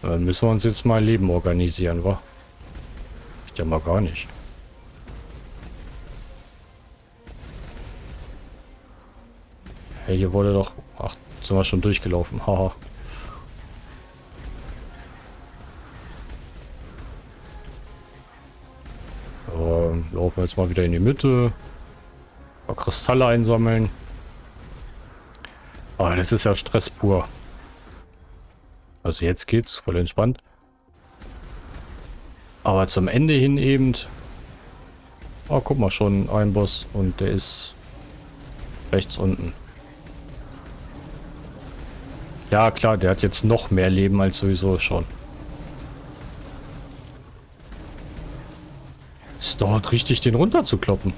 Dann müssen wir uns jetzt mal Leben organisieren, wa? Ich ja mal gar nicht. Hey, hier wurde doch... Ach, sind wir schon durchgelaufen. Haha. laufen wir jetzt mal wieder in die Mitte. Kristalle einsammeln. Aber das ist ja Stress pur. Also jetzt geht's voll entspannt. Aber zum Ende hin eben... Oh, guck mal, schon ein Boss und der ist rechts unten. Ja, klar, der hat jetzt noch mehr Leben als sowieso schon. Es dauert richtig, den runterzukloppen.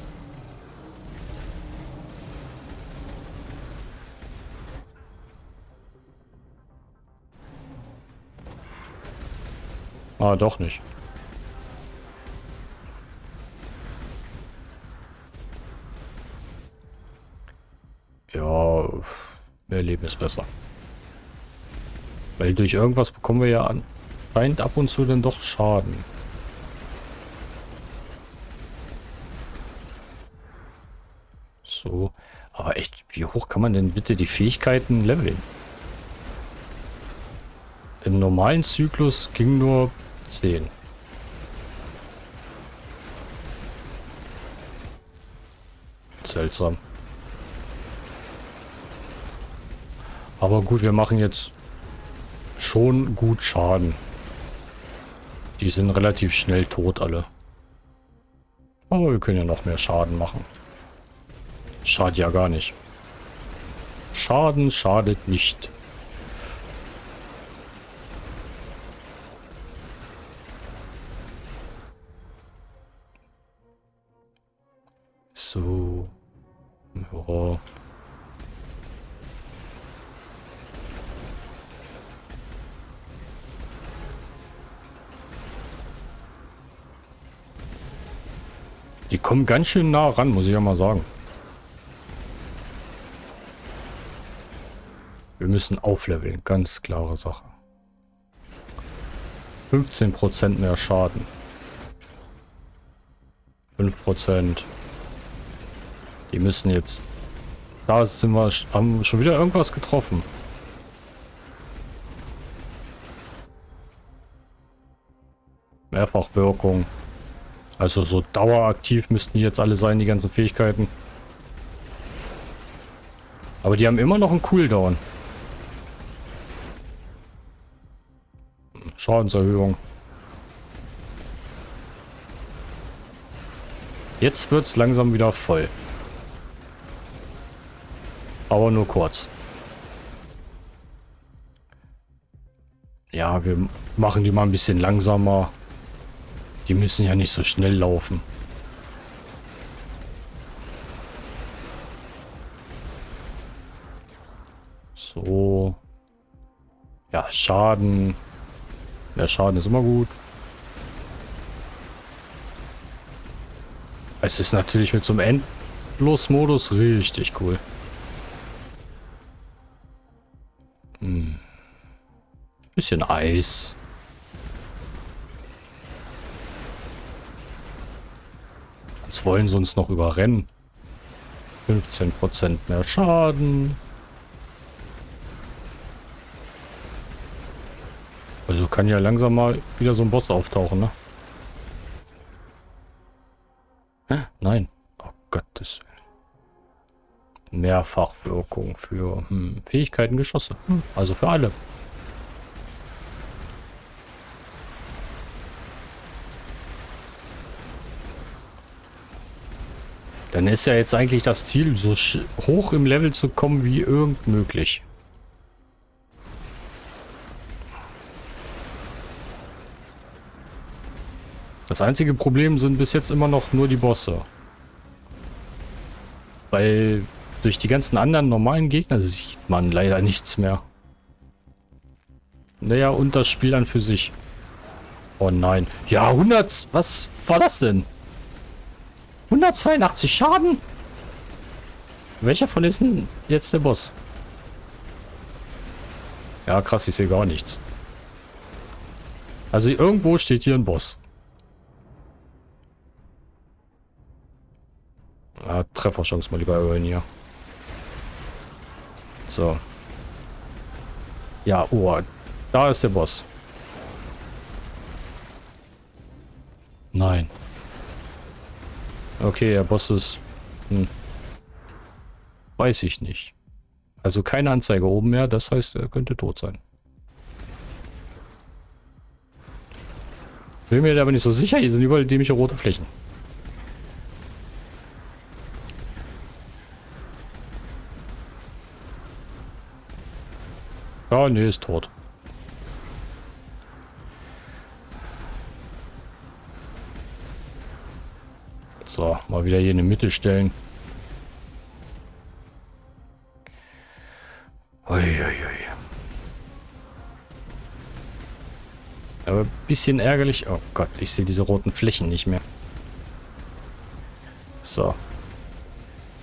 Ah, doch nicht. Ja, mehr Leben ist besser. Weil durch irgendwas bekommen wir ja anscheinend ab und zu dann doch Schaden. So. Aber echt, wie hoch kann man denn bitte die Fähigkeiten leveln? Im normalen Zyklus ging nur 10. Seltsam. Aber gut, wir machen jetzt schon gut Schaden. Die sind relativ schnell tot alle. Aber wir können ja noch mehr Schaden machen. Schadet ja gar nicht. Schaden schadet nicht. Kommen ganz schön nah ran, muss ich ja mal sagen. Wir müssen aufleveln, ganz klare Sache. 15% mehr Schaden. 5%. Die müssen jetzt... Da sind wir, haben schon wieder irgendwas getroffen. Mehrfachwirkung. Also so daueraktiv müssten die jetzt alle sein, die ganzen Fähigkeiten. Aber die haben immer noch einen Cooldown. Schadenserhöhung. Jetzt wird es langsam wieder voll. Aber nur kurz. Ja, wir machen die mal ein bisschen langsamer. Die müssen ja nicht so schnell laufen. So. Ja, Schaden. Mehr Schaden ist immer gut. Es ist natürlich mit so einem Endlos-Modus richtig cool. Hm. Bisschen Eis. Wollen sie uns noch überrennen. 15% mehr Schaden. Also kann ja langsam mal wieder so ein Boss auftauchen, ne? Hä? Nein. Oh Gottes Willen. Mehrfachwirkung für hm, Fähigkeiten, Geschosse. Hm, also für alle. Dann ist ja jetzt eigentlich das Ziel, so hoch im Level zu kommen wie irgend möglich. Das einzige Problem sind bis jetzt immer noch nur die Bosse. Weil durch die ganzen anderen normalen Gegner sieht man leider nichts mehr. Naja, und das Spiel an für sich. Oh nein. Ja, 100... Was war das denn? 182 Schaden? Welcher von ist denn jetzt der Boss? Ja, krass, ich sehe gar nichts. Also irgendwo steht hier ein Boss. Ja, Trefferchance mal lieber erhöhen hier. So. Ja, oh, da ist der Boss. Nein. Okay, der Boss ist... Hm. Weiß ich nicht. Also keine Anzeige oben mehr, das heißt, er könnte tot sein. Bin mir aber nicht so sicher, hier sind überall dämliche rote Flächen. Ja, nee, ist tot. So, mal wieder hier in die Mitte stellen. Uiuiui. Aber ein bisschen ärgerlich. Oh Gott, ich sehe diese roten Flächen nicht mehr. So.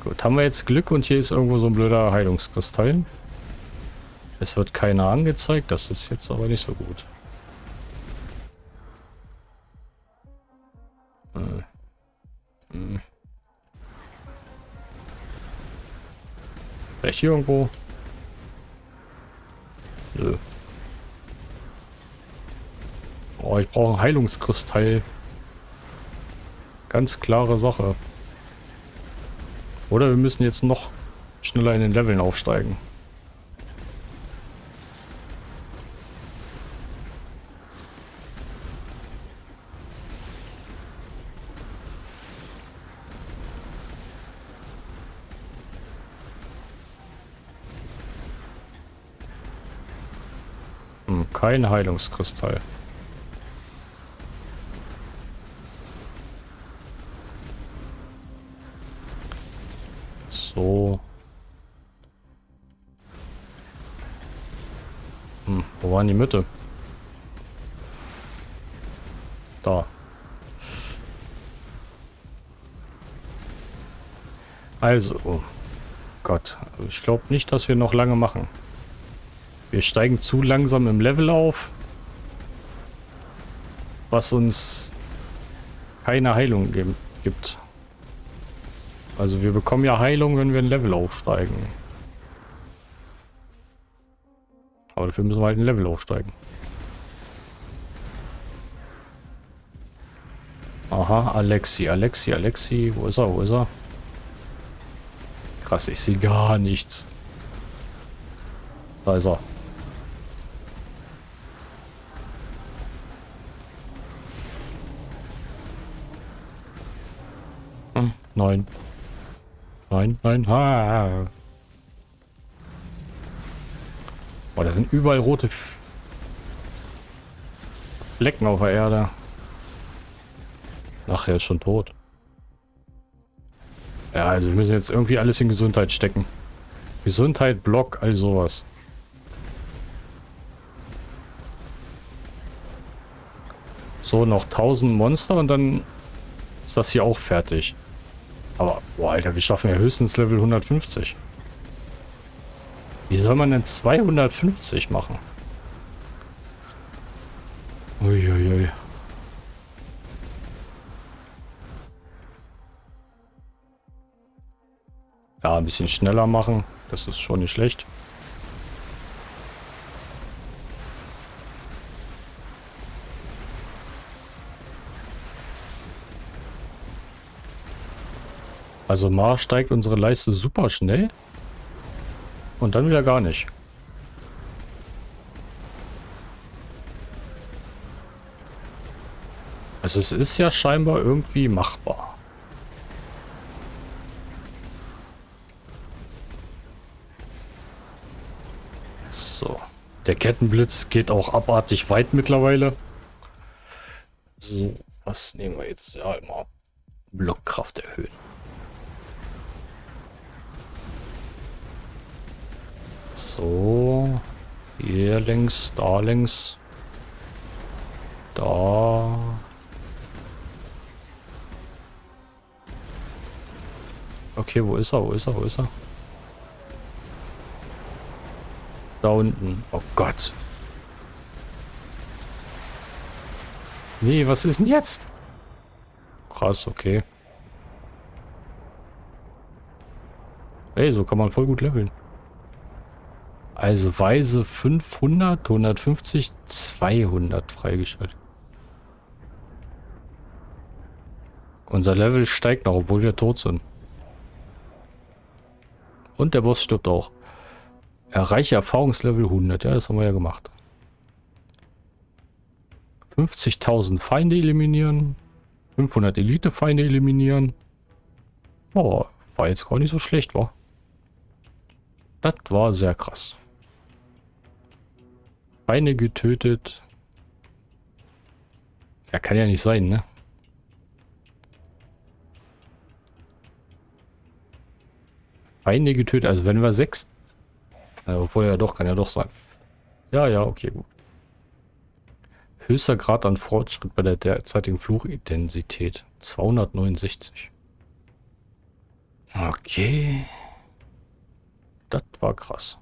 Gut, haben wir jetzt Glück und hier ist irgendwo so ein blöder Heilungskristall. Es wird keiner angezeigt, das ist jetzt aber nicht so gut. Vielleicht hier irgendwo? Nö. Oh, ich brauche Heilungskristall. Ganz klare Sache. Oder wir müssen jetzt noch schneller in den Leveln aufsteigen. Hm, kein Heilungskristall. So. Hm, wo war die Mitte? Da. Also, oh Gott, ich glaube nicht, dass wir noch lange machen. Wir steigen zu langsam im Level auf, was uns keine Heilung gibt. Also wir bekommen ja Heilung, wenn wir ein Level aufsteigen. Aber dafür müssen wir halt ein Level aufsteigen. Aha, Alexi, Alexi, Alexi. Wo ist er, wo ist er? Krass, ich sehe gar nichts. Da ist er. Nein. Nein, nein. Boah, da sind überall rote Flecken auf der Erde. Ach, er ist schon tot. Ja, also wir müssen jetzt irgendwie alles in Gesundheit stecken. Gesundheit, Block, all sowas. So, noch 1000 Monster und dann ist das hier auch fertig. Aber, boah, Alter, wir schaffen ja höchstens Level 150. Wie soll man denn 250 machen? Uiuiui. Ja, ein bisschen schneller machen. Das ist schon nicht schlecht. Also mal steigt unsere Leiste super schnell. Und dann wieder gar nicht. Also es ist ja scheinbar irgendwie machbar. So. Der Kettenblitz geht auch abartig weit mittlerweile. So, was nehmen wir jetzt? Ja, immer Blockkraft erhöhen. So. Hier links, da links. Da. Okay, wo ist er? Wo ist er? Wo ist er? Da unten. Oh Gott. Nee, was ist denn jetzt? Krass, okay. Ey, so kann man voll gut leveln. Also Weise 500, 150, 200 freigeschaltet. Unser Level steigt noch, obwohl wir tot sind. Und der Boss stirbt auch. Erreiche Erfahrungslevel 100. Ja, das haben wir ja gemacht. 50.000 Feinde eliminieren. 500 Elite-Feinde eliminieren. Oh, war jetzt gar nicht so schlecht, war. Das war sehr krass. Feinde getötet. Ja, kann ja nicht sein, ne? Feinde getötet. Also wenn wir sechs... Obwohl ja doch, kann ja doch sein. Ja, ja, okay, gut. Höchster Grad an Fortschritt bei der derzeitigen Fluchintensität. 269. Okay. Das war krass.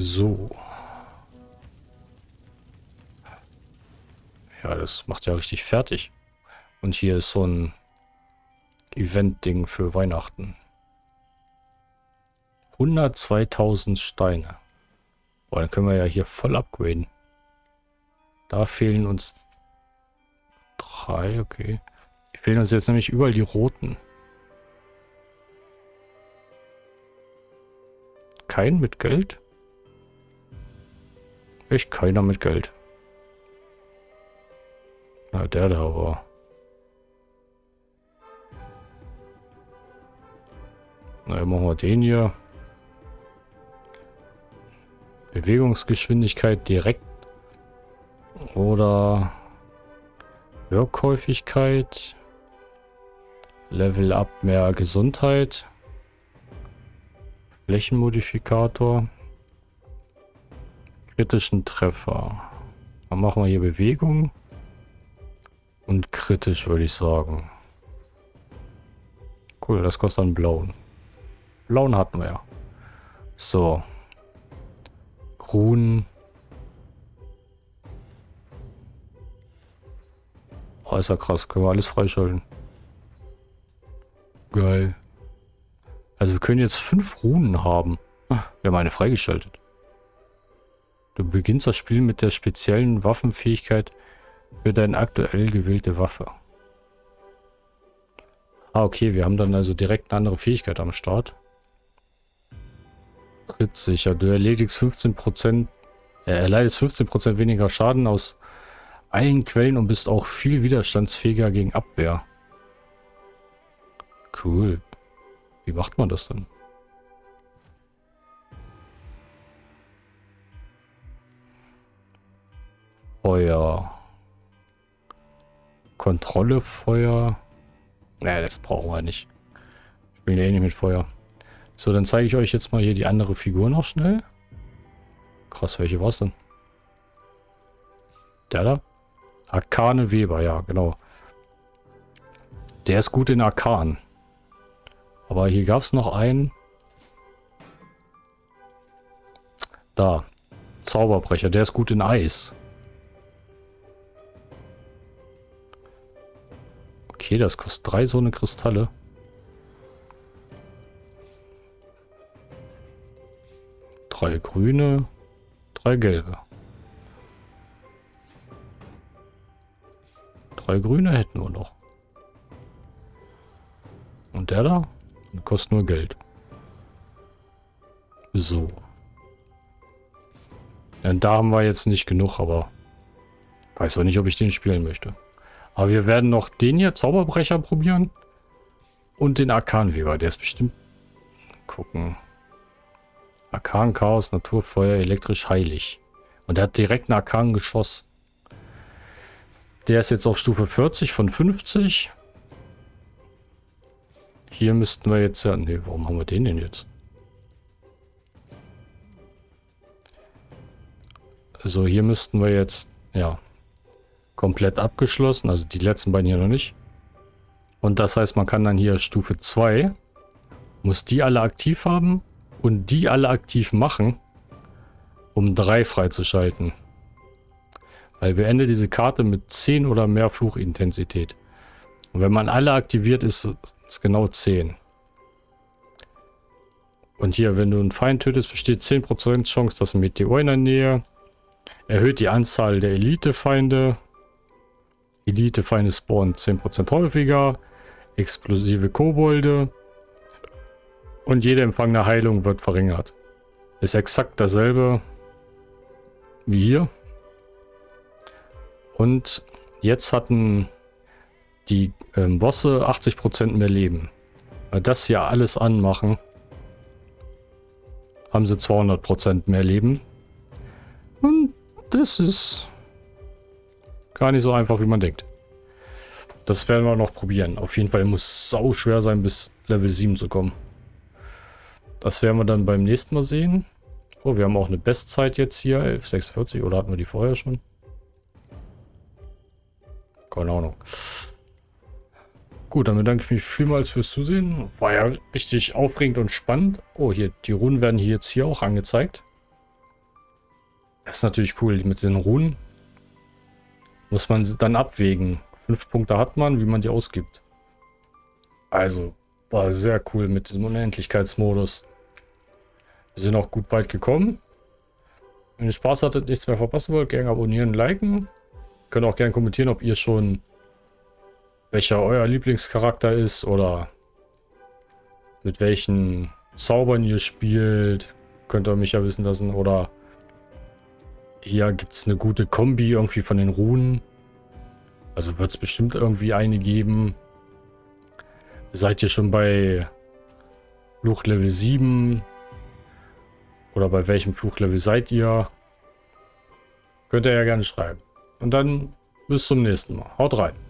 So. Ja, das macht ja richtig fertig. Und hier ist so ein Event-Ding für Weihnachten. 102.000 Steine. Boah, dann können wir ja hier voll upgraden. Da fehlen uns drei, okay. Die fehlen uns jetzt nämlich überall die roten. Kein mit Geld? Echt keiner mit Geld. Na, der da war. Na, machen wir den hier. Bewegungsgeschwindigkeit direkt. Oder Wirkhäufigkeit. Level up mehr Gesundheit. Flächenmodifikator. Kritischen Treffer. Dann machen wir hier Bewegung. Und kritisch würde ich sagen. Cool, das kostet einen blauen. Blauen hatten wir ja. So. Ruhen. Oh, ist ja krass. Können wir alles freischalten. Geil. Also wir können jetzt fünf Runen haben. Ah, wir haben eine freigeschaltet. Du beginnst das Spiel mit der speziellen Waffenfähigkeit für deine aktuell gewählte Waffe. Ah, okay. Wir haben dann also direkt eine andere Fähigkeit am Start. Trittsicher. Du erledigst 15%, äh, erleidest 15% weniger Schaden aus allen Quellen und bist auch viel widerstandsfähiger gegen Abwehr. Cool. Wie macht man das denn? Feuer. Kontrolle Feuer. Naja, das brauchen wir nicht. Ich spiele eh nicht mit Feuer. So, dann zeige ich euch jetzt mal hier die andere Figur noch schnell. Krass, welche war es denn? Der da? Arkane Weber, ja, genau. Der ist gut in Arkan. Aber hier gab es noch einen. Da. Zauberbrecher, der ist gut in Eis. Okay, das kostet drei so eine Kristalle. Drei grüne, drei gelbe. Drei grüne hätten wir noch. Und der da? Der kostet nur Geld. So. Ja, da haben wir jetzt nicht genug, aber weiß auch nicht, ob ich den spielen möchte. Aber wir werden noch den hier, Zauberbrecher, probieren. Und den Arkanweber, der ist bestimmt... Gucken. Arkan, Chaos, Natur, Feuer, elektrisch, heilig. Und der hat direkt ein Arkan-Geschoss. Der ist jetzt auf Stufe 40 von 50. Hier müssten wir jetzt ja... Ne, warum haben wir den denn jetzt? Also hier müssten wir jetzt... Ja. Komplett abgeschlossen. Also die letzten beiden hier noch nicht. Und das heißt, man kann dann hier Stufe 2... Muss die alle aktiv haben. Und die alle aktiv machen. Um 3 freizuschalten. Weil wir enden diese Karte mit 10 oder mehr Fluchintensität. Und wenn man alle aktiviert, ist es genau 10. Und hier, wenn du einen Feind tötest, besteht 10% Chance, dass ein Meteor in der Nähe erhöht die Anzahl der Elite-Feinde. Elite-Feinde spawnen 10% häufiger. explosive Kobolde und jede empfangene Heilung wird verringert. Ist exakt dasselbe wie hier. Und jetzt hatten die ähm, Bosse 80% mehr Leben. Weil das hier alles anmachen, haben sie 200% mehr Leben. Und das ist gar nicht so einfach, wie man denkt. Das werden wir noch probieren. Auf jeden Fall muss sau schwer sein, bis Level 7 zu kommen. Das werden wir dann beim nächsten Mal sehen. Oh, wir haben auch eine Bestzeit jetzt hier, 11,46. Oder hatten wir die vorher schon? Keine Ahnung. Gut, dann bedanke ich mich vielmals fürs Zusehen. War ja richtig aufregend und spannend. Oh, hier, die Runen werden hier jetzt hier auch angezeigt. Das ist natürlich cool. Mit den Runen muss man dann abwägen. Fünf Punkte hat man, wie man die ausgibt. Also, war sehr cool mit diesem Unendlichkeitsmodus. Wir sind auch gut weit gekommen. Wenn ihr Spaß hattet, nichts mehr verpassen wollt, gerne abonnieren, liken. Könnt auch gerne kommentieren, ob ihr schon welcher euer Lieblingscharakter ist oder mit welchen Zaubern ihr spielt. Könnt ihr mich ja wissen lassen. Oder hier gibt es eine gute Kombi irgendwie von den Runen. Also wird es bestimmt irgendwie eine geben. Seid ihr schon bei Fluch Level 7? Oder bei welchem Fluchlevel seid ihr? Könnt ihr ja gerne schreiben. Und dann bis zum nächsten Mal. Haut rein.